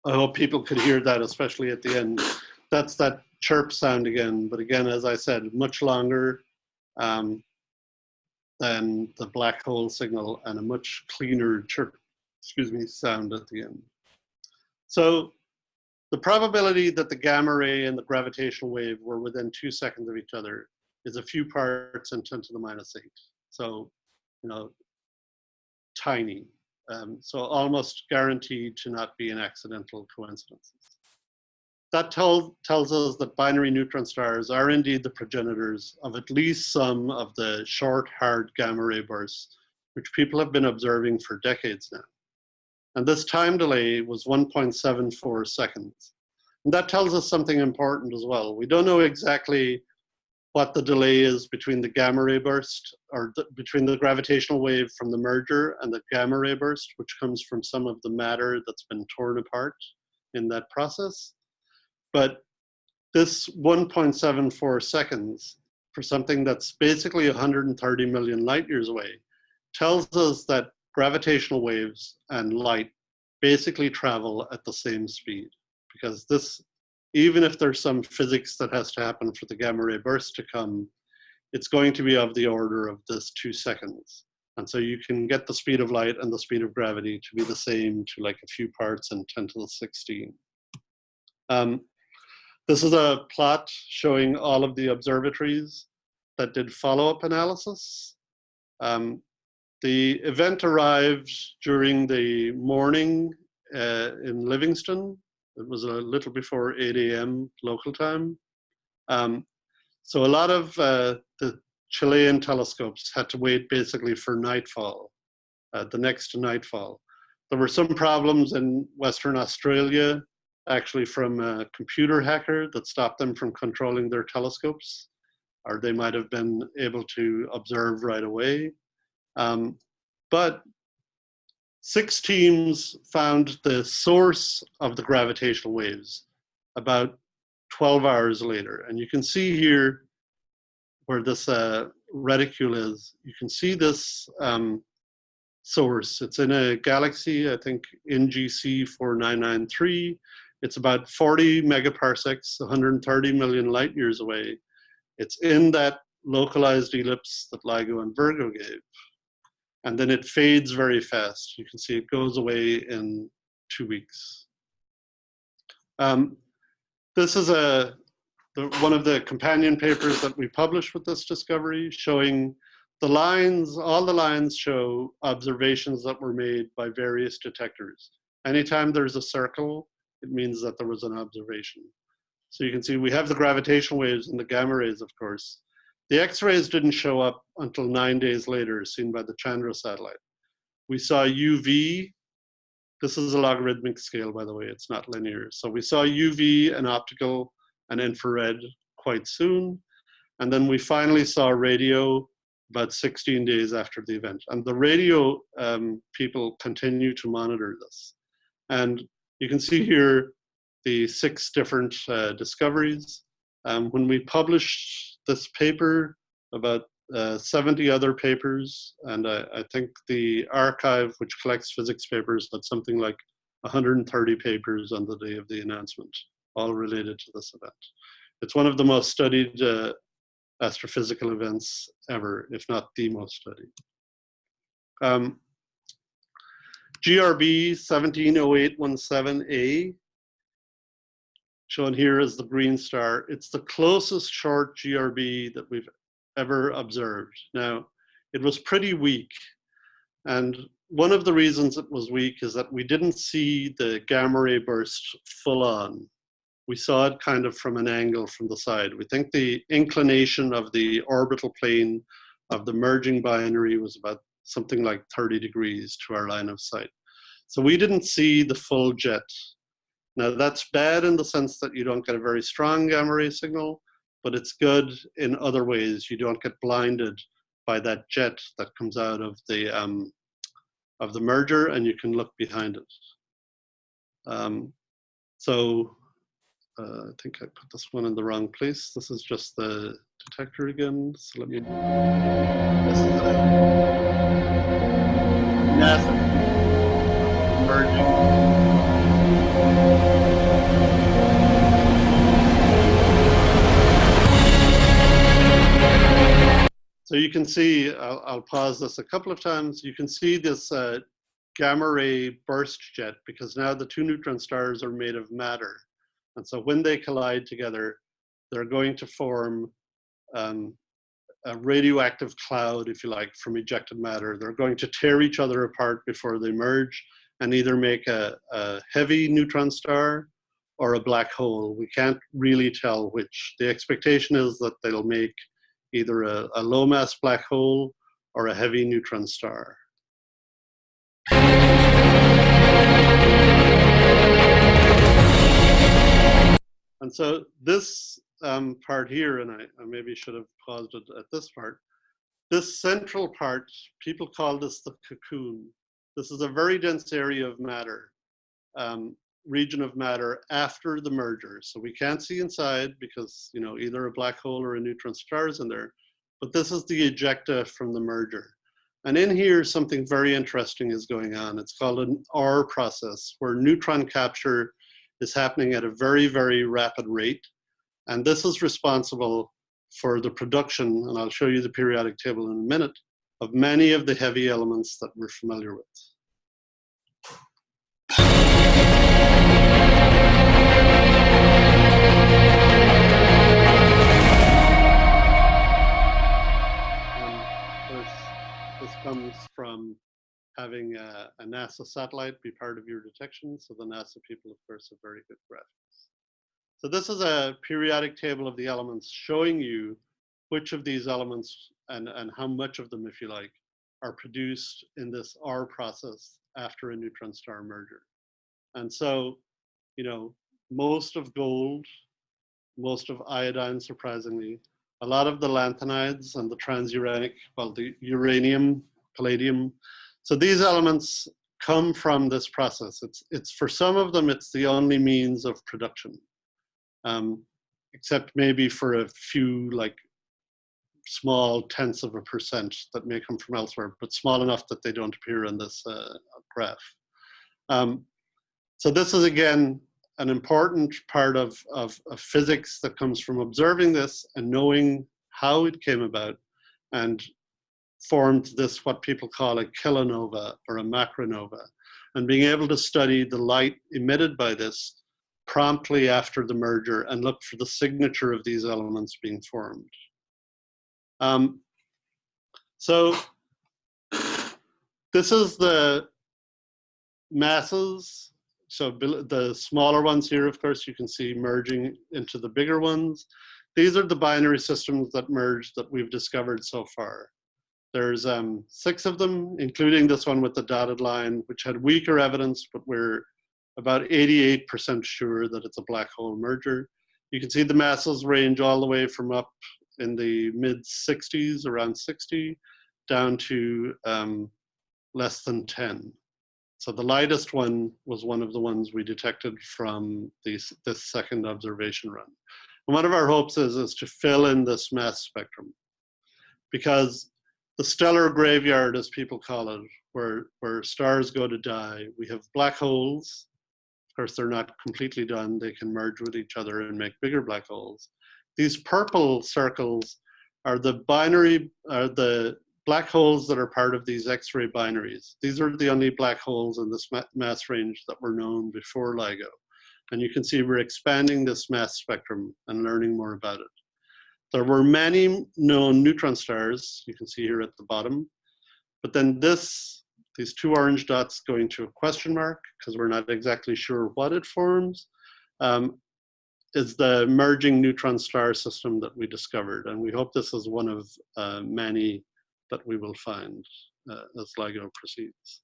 I hope people could hear that, especially at the end. That's that chirp sound again. But again, as I said, much longer um, than the black hole signal and a much cleaner chirp, excuse me, sound at the end. So the probability that the gamma ray and the gravitational wave were within two seconds of each other is a few parts in 10 to the minus eight. So, you know, tiny. Um, so almost guaranteed to not be an accidental coincidence. That tell, tells us that binary neutron stars are indeed the progenitors of at least some of the short, hard gamma ray bursts, which people have been observing for decades now. And this time delay was 1.74 seconds. And that tells us something important as well. We don't know exactly what the delay is between the gamma ray burst or the, between the gravitational wave from the merger and the gamma ray burst, which comes from some of the matter that's been torn apart in that process. But this 1.74 seconds for something that's basically 130 million light years away tells us that gravitational waves and light basically travel at the same speed because this even if there's some physics that has to happen for the gamma ray burst to come, it's going to be of the order of this two seconds. And so you can get the speed of light and the speed of gravity to be the same to like a few parts in 10 to the 16. Um, this is a plot showing all of the observatories that did follow-up analysis. Um, the event arrived during the morning uh, in Livingston it was a little before 8 a.m. local time. Um, so a lot of uh, the Chilean telescopes had to wait basically for nightfall, uh, the next nightfall. There were some problems in Western Australia, actually from a computer hacker that stopped them from controlling their telescopes, or they might have been able to observe right away. Um, but Six teams found the source of the gravitational waves about 12 hours later. And you can see here where this uh, reticule is, you can see this um, source. It's in a galaxy, I think NGC 4993. It's about 40 megaparsecs, 130 million light years away. It's in that localized ellipse that LIGO and Virgo gave and then it fades very fast. You can see it goes away in two weeks. Um, this is a the, one of the companion papers that we published with this discovery showing the lines, all the lines show observations that were made by various detectors. Anytime there's a circle, it means that there was an observation. So you can see we have the gravitational waves and the gamma rays, of course, the X-rays didn't show up until nine days later, seen by the Chandra satellite. We saw UV. This is a logarithmic scale, by the way, it's not linear. So we saw UV and optical and infrared quite soon. And then we finally saw radio about 16 days after the event. And the radio um, people continue to monitor this. And you can see here the six different uh, discoveries. Um, when we published this paper, about uh, 70 other papers, and I, I, think the arXiv, which collects physics papers, had something like 130 papers on the day of the announcement, all related to this event. It's one of the most studied uh, astrophysical events ever, if not the most studied. Um, GRB 170817A shown here as the green star. It's the closest short GRB that we've ever observed. Now, it was pretty weak. And one of the reasons it was weak is that we didn't see the gamma ray burst full on. We saw it kind of from an angle from the side. We think the inclination of the orbital plane of the merging binary was about something like 30 degrees to our line of sight. So we didn't see the full jet now that's bad in the sense that you don't get a very strong gamma ray signal, but it's good in other ways. You don't get blinded by that jet that comes out of the um, of the merger, and you can look behind it. Um, so uh, I think I put this one in the wrong place. This is just the detector again. So let me. This is NASA merging. So you can see, I'll, I'll, pause this a couple of times. You can see this uh, gamma ray burst jet because now the two neutron stars are made of matter. And so when they collide together, they're going to form um, a radioactive cloud, if you like, from ejected matter. They're going to tear each other apart before they merge and either make a, a heavy neutron star or a black hole. We can't really tell which. The expectation is that they'll make either a, a low mass black hole or a heavy neutron star. And so this um, part here, and I, I, maybe should have paused it at this part, this central part, people call this the cocoon. This is a very dense area of matter, um, region of matter after the merger. So we can't see inside because, you know, either a black hole or a neutron star is in there, but this is the ejecta from the merger. And in here, something very interesting is going on. It's called an R process, where neutron capture is happening at a very, very rapid rate. And this is responsible for the production, and I'll show you the periodic table in a minute, of many of the heavy elements that we're familiar with. this comes from having a, a, NASA satellite be part of your detection. So the NASA people, of course, have very good graphics. So this is a periodic table of the elements showing you which of these elements and, and how much of them, if you like, are produced in this R process after a neutron star merger. And so, you know, most of gold, most of iodine, surprisingly, a lot of the lanthanides and the transuranic, well, the uranium, palladium, so these elements come from this process. It's, it's for some of them, it's the only means of production, um, except maybe for a few like small tenths of a percent that may come from elsewhere, but small enough that they don't appear in this uh, graph. Um, so this is again an important part of, of, of, physics that comes from observing this and knowing how it came about and formed this, what people call a kilonova or a macronova. And being able to study the light emitted by this promptly after the merger and look for the signature of these elements being formed. Um, so this is the masses. So the smaller ones here, of course, you can see merging into the bigger ones. These are the binary systems that merge that we've discovered so far. There's um, six of them, including this one with the dotted line, which had weaker evidence, but we're about 88% sure that it's a black hole merger. You can see the masses range all the way from up in the mid 60s, around 60, down to um, less than 10. So the lightest one was one of the ones we detected from this, this second observation run. And one of our hopes is, is to fill in this mass spectrum because the stellar graveyard, as people call it, where, where stars go to die. We have black holes. Of course, they're not completely done. They can merge with each other and make bigger black holes. These purple circles are the binary, are the black holes that are part of these X-ray binaries. These are the only black holes in this mass range that were known before LIGO. And you can see we're expanding this mass spectrum and learning more about it. There were many known neutron stars, you can see here at the bottom, but then this, these two orange dots going to a question mark, because we're not exactly sure what it forms, um, is the merging neutron star system that we discovered. And we hope this is one of uh, many that we will find uh, as LIGO proceeds.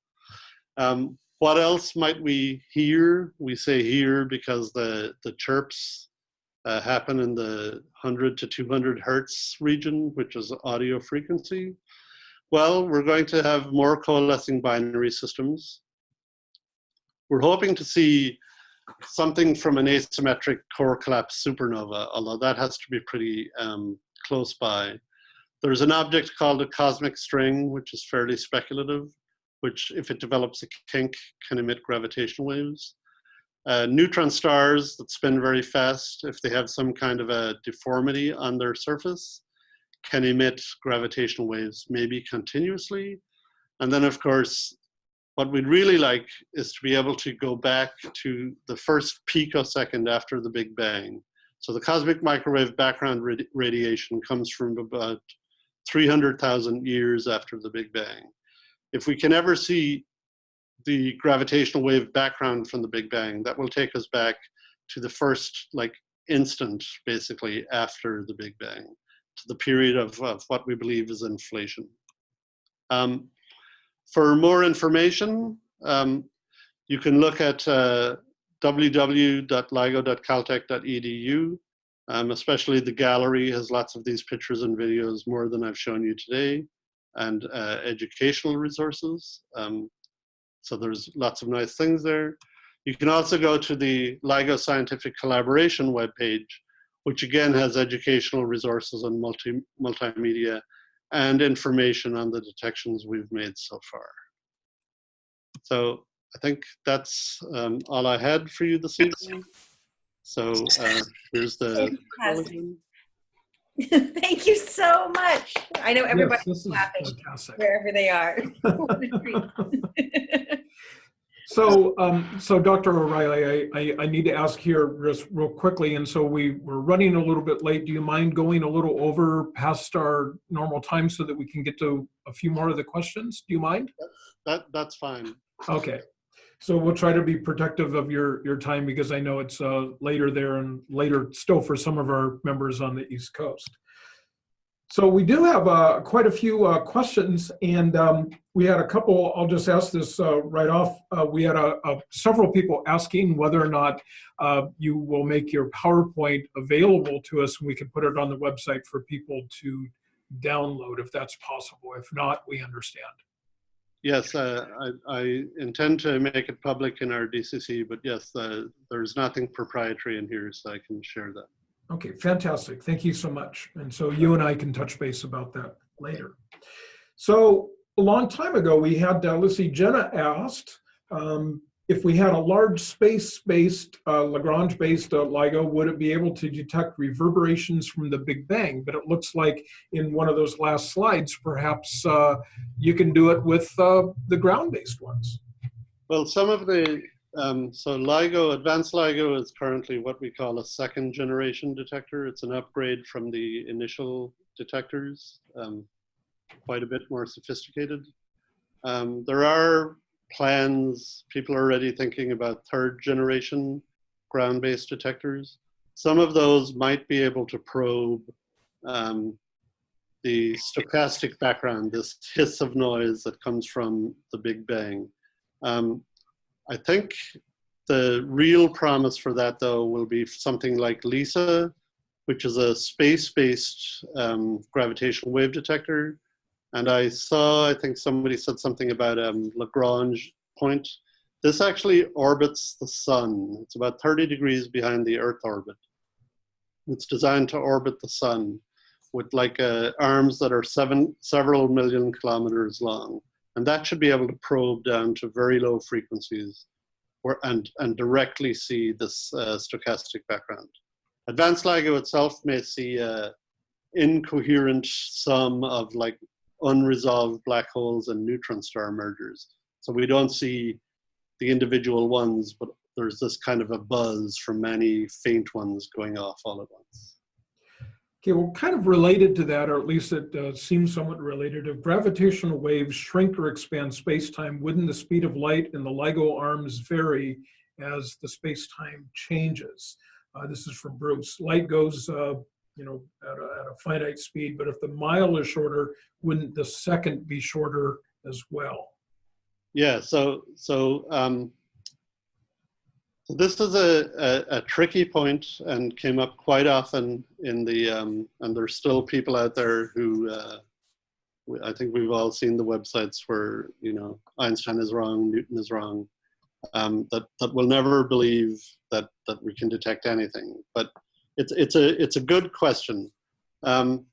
Um, what else might we hear? We say hear because the, the chirps uh, happen in the 100 to 200 hertz region, which is audio frequency. Well, we're going to have more coalescing binary systems. We're hoping to see something from an asymmetric core collapse supernova, although that has to be pretty um, close by. There's an object called a cosmic string, which is fairly speculative, which if it develops a kink can emit gravitational waves. Uh, neutron stars that spin very fast, if they have some kind of a deformity on their surface, can emit gravitational waves, maybe continuously. And then of course, what we'd really like is to be able to go back to the first picosecond after the Big Bang. So the cosmic microwave background radi radiation comes from about 300,000 years after the Big Bang. If we can ever see the gravitational wave background from the Big Bang, that will take us back to the first like instant, basically, after the Big Bang, to the period of, of what we believe is inflation. Um, for more information, um, you can look at uh, www.ligo.caltech.edu. Um, especially the gallery has lots of these pictures and videos, more than I've shown you today, and uh, educational resources. Um, so there's lots of nice things there. You can also go to the LIGO Scientific Collaboration webpage, which again has educational resources and multi multimedia and information on the detections we've made so far. So I think that's um, all I had for you this evening. So uh, here's the. Thank you [LAUGHS] so much. I know everybody's Yes, laughing fantastic. wherever they are. [LAUGHS] [LAUGHS] So, um, so Dr. O'Reilly, I, I, I need to ask here just real quickly, and so we, we're running a little bit late. Do you mind going a little over past our normal time so that we can get to a few more of the questions? Do you mind? That, that's fine. Okay. So we'll try to be protective of your, your time because I know it's uh, later there and later still for some of our members on the East Coast. So we do have uh, quite a few uh, questions and um, we had a couple, I'll just ask this uh, right off. Uh, we had a, a, several people asking whether or not uh, you will make your PowerPoint available to us and we can put it on the website for people to download if that's possible. If not, we understand. Yes, uh, I, I, intend to make it public in our DCC, but yes, there's nothing proprietary in here, so I can share that. Okay, fantastic. Thank you so much. And so you and I can touch base about that later. So a long time ago, we had, uh, let's see, Jenna asked um, if we had a large space-based, uh, Lagrange-based uh, LIGO, would it be able to detect reverberations from the Big Bang? But it looks like in one of those last slides, perhaps uh, you can do it with uh, the ground-based ones. Well, some of the, um, so LIGO, advanced LIGO is currently what we call a second generation detector. It's an upgrade from the initial detectors, um, quite a bit more sophisticated. Um, there are plans, people are already thinking about third generation ground-based detectors. Some of those might be able to probe um, the stochastic background, this hiss of noise that comes from the Big Bang. Um, I think the real promise for that though will be something like LISA, which is a space-based um, gravitational wave detector. And I saw, I think somebody said something about um, Lagrange point. This actually orbits the sun. It's about 30 degrees behind the Earth orbit. It's designed to orbit the sun with like uh, arms that are seven, several million kilometers long. And that should be able to probe down to very low frequencies or, and, and directly see this uh, stochastic background. Advanced LIGO itself may see a incoherent sum of like unresolved black holes and neutron star mergers. So we don't see the individual ones, but there's this kind of a buzz from many faint ones going off all at once. Okay, well, kind of related to that, or at least it uh, seems somewhat related, if gravitational waves shrink or expand space-time, wouldn't the speed of light in the LIGO arms vary as the space-time changes? Uh, this is from Bruce. Light goes, uh, you know, at a, at a finite speed, but if the mile is shorter, wouldn't the second be shorter as well? Yeah, so, so um, this is a, a, a, tricky point and came up quite often in the, um, and there's still people out there who, uh, I think we've all seen the websites where, you know, Einstein is wrong, Newton is wrong, um, that, that will never believe that, that we can detect anything. But it's, it's, a, it's a good question. Um,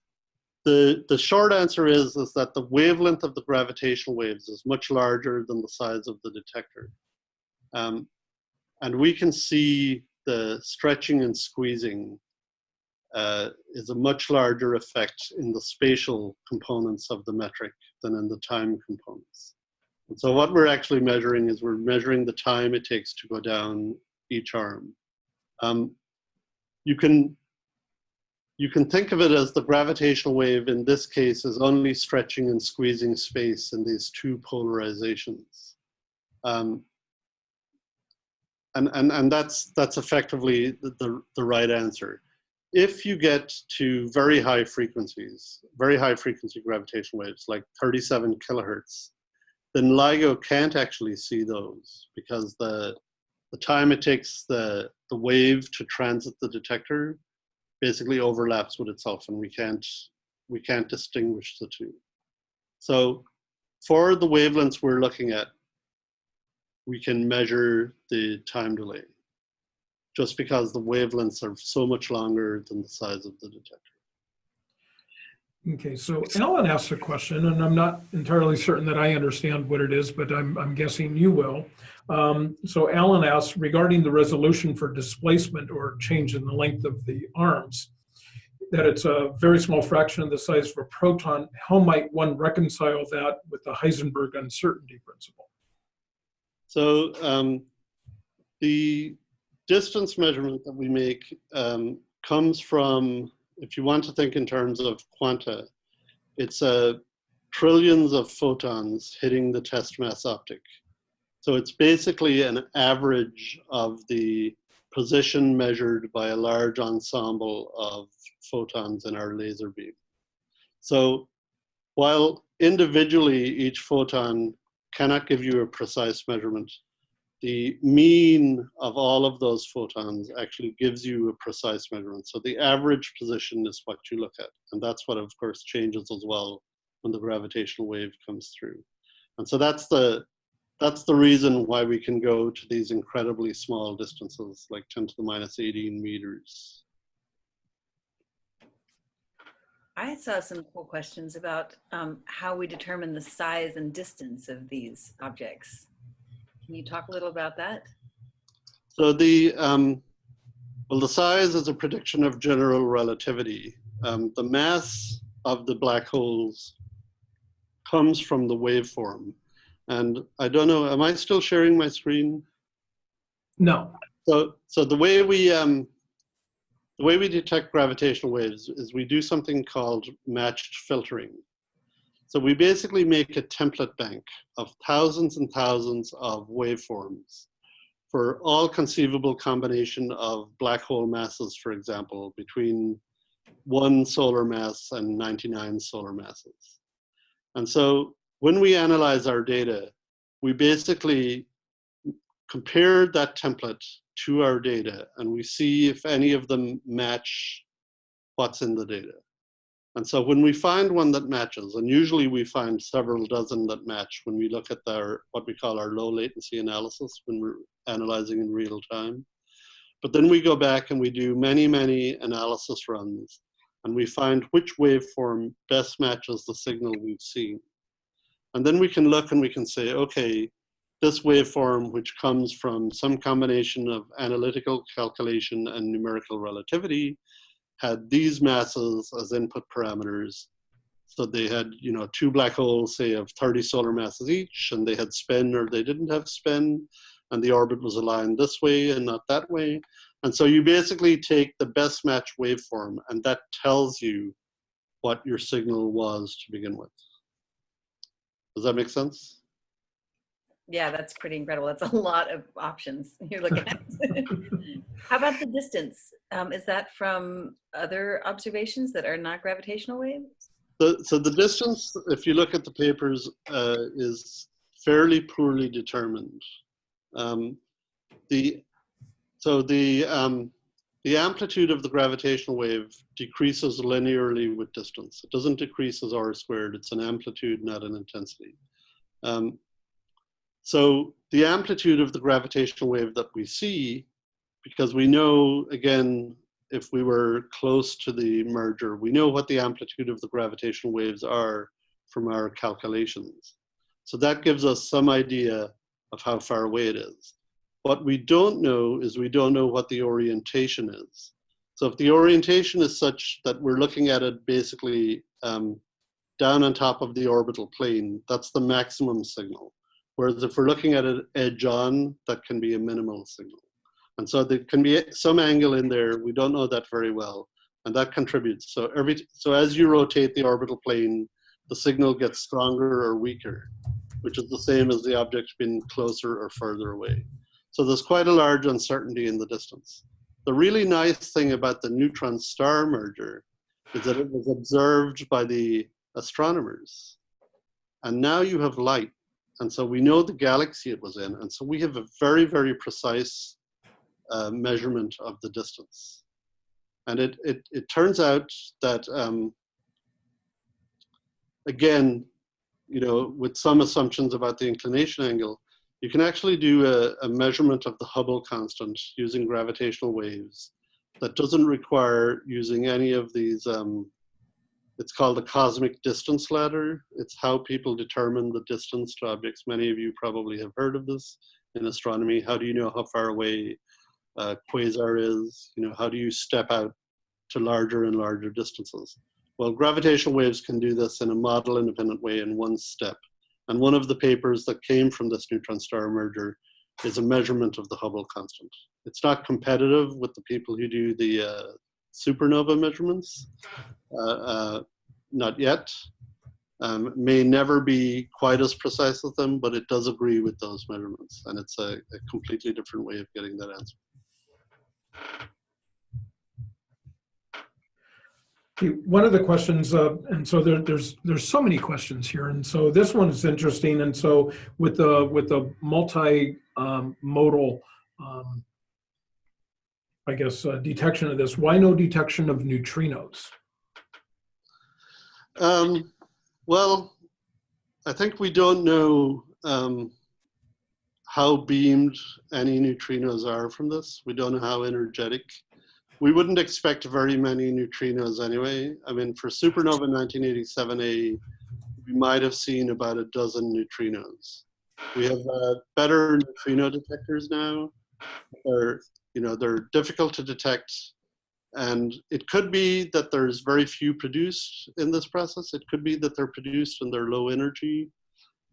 the, the short answer is, is that the wavelength of the gravitational waves is much larger than the size of the detector. Um, and we can see the stretching and squeezing uh, is a much larger effect in the spatial components of the metric than in the time components. And so what we're actually measuring is we're measuring the time it takes to go down each arm. Um, you can you can think of it as the gravitational wave in this case is only stretching and squeezing space in these two polarizations. Um, and, and, and that's, that's effectively the, the, right answer. If you get to very high frequencies, very high frequency gravitational waves, like 37 kilohertz, then LIGO can't actually see those because the, the time it takes the, the wave to transit the detector basically overlaps with itself and we can't, we can't distinguish the two. So for the wavelengths we're looking at, we can measure the time delay just because the wavelengths are so much longer than the size of the detector. Okay, so Alan asked a question, and I'm not entirely certain that I understand what it is, but I'm, I'm guessing you will. Um, so Alan asked regarding the resolution for displacement or change in the length of the arms, that it's a very small fraction of the size of a proton. How might one reconcile that with the Heisenberg uncertainty principle? So um, the distance measurement that we make um, comes from, if you want to think in terms of quanta, it's uh, trillions of photons hitting the test mass optic. So it's basically an average of the position measured by a large ensemble of photons in our laser beam. So while individually each photon cannot give you a precise measurement, the mean of all of those photons actually gives you a precise measurement. So the average position is what you look at. And that's what of course changes as well when the gravitational wave comes through. And so that's the, that's the reason why we can go to these incredibly small distances, like 10 to the minus 18 meters. I saw some cool questions about um, how we determine the size and distance of these objects. Can you talk a little about that? So the, um, well, the size is a prediction of general relativity. Um, the mass of the black holes comes from the waveform. And I don't know, am I still sharing my screen? No. So, so the way we, um, the way we detect gravitational waves is we do something called matched filtering. So we basically make a template bank of thousands and thousands of waveforms for all conceivable combination of black hole masses, for example, between one solar mass and 99 solar masses. And so when we analyze our data, we basically compare that template to our data and we see if any of them match what's in the data. And so when we find one that matches, and usually we find several dozen that match when we look at our, what we call our low latency analysis when we're analyzing in real time. But then we go back and we do many, many analysis runs and we find which waveform best matches the signal we've seen. And then we can look and we can say, okay, this waveform, which comes from some combination of analytical calculation and numerical relativity, had these masses as input parameters. So they had, you know, two black holes, say, of 30 solar masses each, and they had spin or they didn't have spin, and the orbit was aligned this way and not that way. And so you basically take the best match waveform, and that tells you what your signal was to begin with. Does that make sense? Yeah, that's pretty incredible. That's a lot of options [LAUGHS] you're looking at. [LAUGHS] How about the distance? Um, is that from other observations that are not gravitational waves? So, so the distance, if you look at the papers, uh, is fairly poorly determined. Um, the, so the, um, the amplitude of the gravitational wave decreases linearly with distance. It doesn't decrease as r squared. It's an amplitude, not an intensity. Um, so the amplitude of the gravitational wave that we see, because we know, again, if we were close to the merger, we know what the amplitude of the gravitational waves are from our calculations. So that gives us some idea of how far away it is. What we don't know is we don't know what the orientation is. So if the orientation is such that we're looking at it basically um, down on top of the orbital plane, that's the maximum signal. Whereas if we're looking at it edge on, that can be a minimal signal. And so there can be some angle in there. We don't know that very well. and that contributes. So every so as you rotate the orbital plane, the signal gets stronger or weaker, which is the same as the object being closer or further away. So there's quite a large uncertainty in the distance. The really nice thing about the neutron star merger is that it was observed by the astronomers. And now you have light. And so we know the galaxy it was in. And so we have a very, very precise uh, measurement of the distance. And it, it, it turns out that, um, again, you know, with some assumptions about the inclination angle, you can actually do a, a measurement of the Hubble constant using gravitational waves that doesn't require using any of these um, it's called the cosmic distance ladder. It's how people determine the distance to objects. Many of you probably have heard of this in astronomy. How do you know how far away a quasar is? You know, how do you step out to larger and larger distances? Well, gravitational waves can do this in a model independent way in one step. And one of the papers that came from this neutron star merger is a measurement of the Hubble constant. It's not competitive with the people who do the uh, supernova measurements, uh, uh, not yet. Um, may never be quite as precise as them, but it does agree with those measurements. And it's a, a completely different way of getting that answer. One of the questions, uh, and so there, there's there's so many questions here, and so this one is interesting. And so with the with the multi um, modal, um, I guess, uh, detection of this, why no detection of neutrinos? Um, well, I think we don't know um, how beamed any neutrinos are from this. We don't know how energetic. We wouldn't expect very many neutrinos anyway. I mean, for supernova 1987A, we might have seen about a dozen neutrinos. We have uh, better neutrino detectors now. They're, you know, they're difficult to detect and it could be that there's very few produced in this process. It could be that they're produced and they're low energy.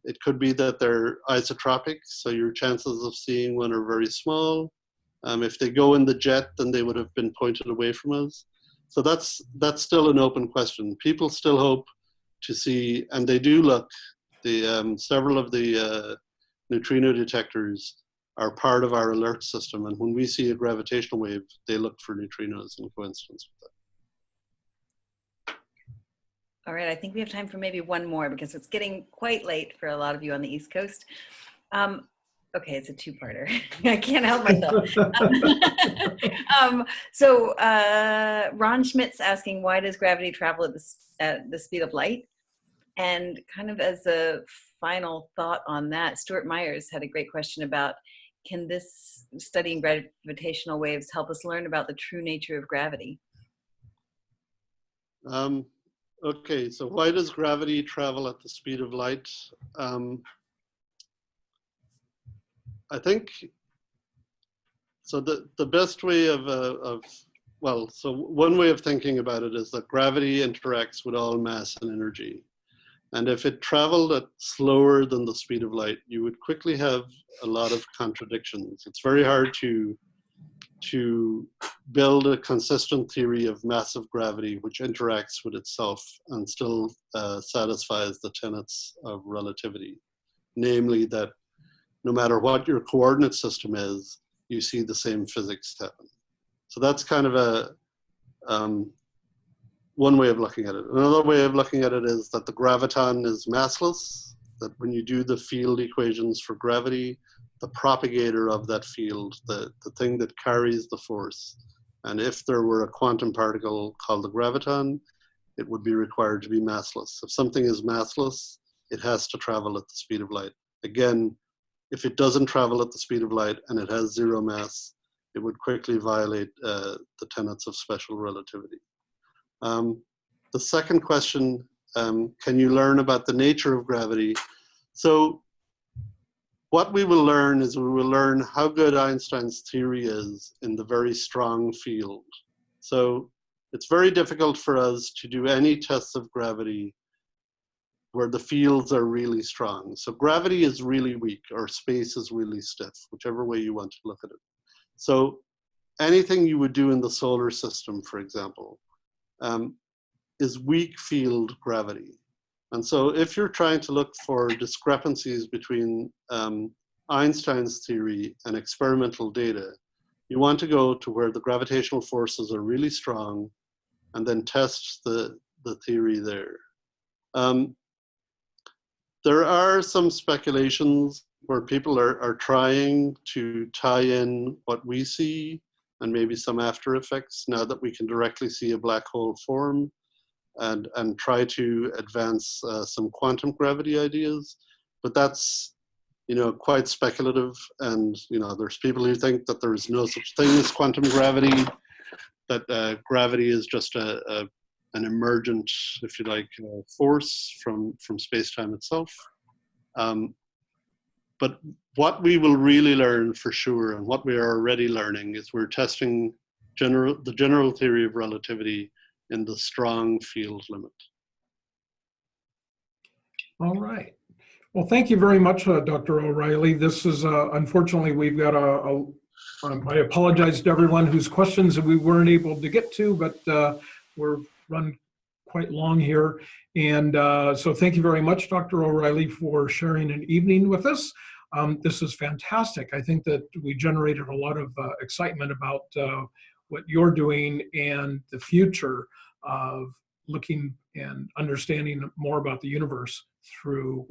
It could be that they're isotropic, so your chances of seeing one are very small. Um, if they go in the jet, then they would have been pointed away from us. So that's that's still an open question. People still hope to see, and they do look. The um, several of the uh, neutrino detectors are part of our alert system. And when we see a gravitational wave, they look for neutrinos in coincidence with it. All right, I think we have time for maybe one more because it's getting quite late for a lot of you on the East Coast. Um, okay, it's a two-parter. [LAUGHS] I can't help myself. [LAUGHS] um, so uh, Ron Schmidt's asking, why does gravity travel at the, at the speed of light? And kind of as a final thought on that, Stuart Myers had a great question about can this studying gravitational waves help us learn about the true nature of gravity? Um, okay, so why does gravity travel at the speed of light? Um, I think, so the, the best way of, uh, of, well, so one way of thinking about it is that gravity interacts with all mass and energy. And if it traveled at slower than the speed of light, you would quickly have a lot of contradictions. It's very hard to, to build a consistent theory of massive gravity which interacts with itself and still uh, satisfies the tenets of relativity. Namely that no matter what your coordinate system is, you see the same physics happen. So that's kind of a, um, one way of looking at it. Another way of looking at it is that the graviton is massless, that when you do the field equations for gravity, the propagator of that field, the, the thing that carries the force, and if there were a quantum particle called the graviton, it would be required to be massless. If something is massless, it has to travel at the speed of light. Again, if it doesn't travel at the speed of light and it has zero mass, it would quickly violate uh, the tenets of special relativity. Um, the second question, um, can you learn about the nature of gravity? So what we will learn is we will learn how good Einstein's theory is in the very strong field. So it's very difficult for us to do any tests of gravity where the fields are really strong. So gravity is really weak or space is really stiff, whichever way you want to look at it. So anything you would do in the solar system, for example, um, is weak field gravity. And so if you're trying to look for discrepancies between um, Einstein's theory and experimental data, you want to go to where the gravitational forces are really strong and then test the, the theory there. Um, there are some speculations where people are, are trying to tie in what we see and maybe some after effects now that we can directly see a black hole form and, and try to advance uh, some quantum gravity ideas. But that's, you know, quite speculative. And, you know, there's people who think that there is no such thing as quantum gravity, that uh, gravity is just a, a, an emergent, if you like, uh, force from, from space-time itself. Um, but what we will really learn for sure, and what we are already learning, is we're testing general, the general theory of relativity in the strong field limit. All right. Well, thank you very much, uh, Dr. O'Reilly. This is, uh, unfortunately, we've got a, a um, I apologize to everyone whose questions we weren't able to get to, but uh, we're run quite long here. And uh, so thank you very much, Dr. O'Reilly, for sharing an evening with us. Um, this is fantastic. I think that we generated a lot of uh, excitement about uh, what you're doing and the future of looking and understanding more about the universe through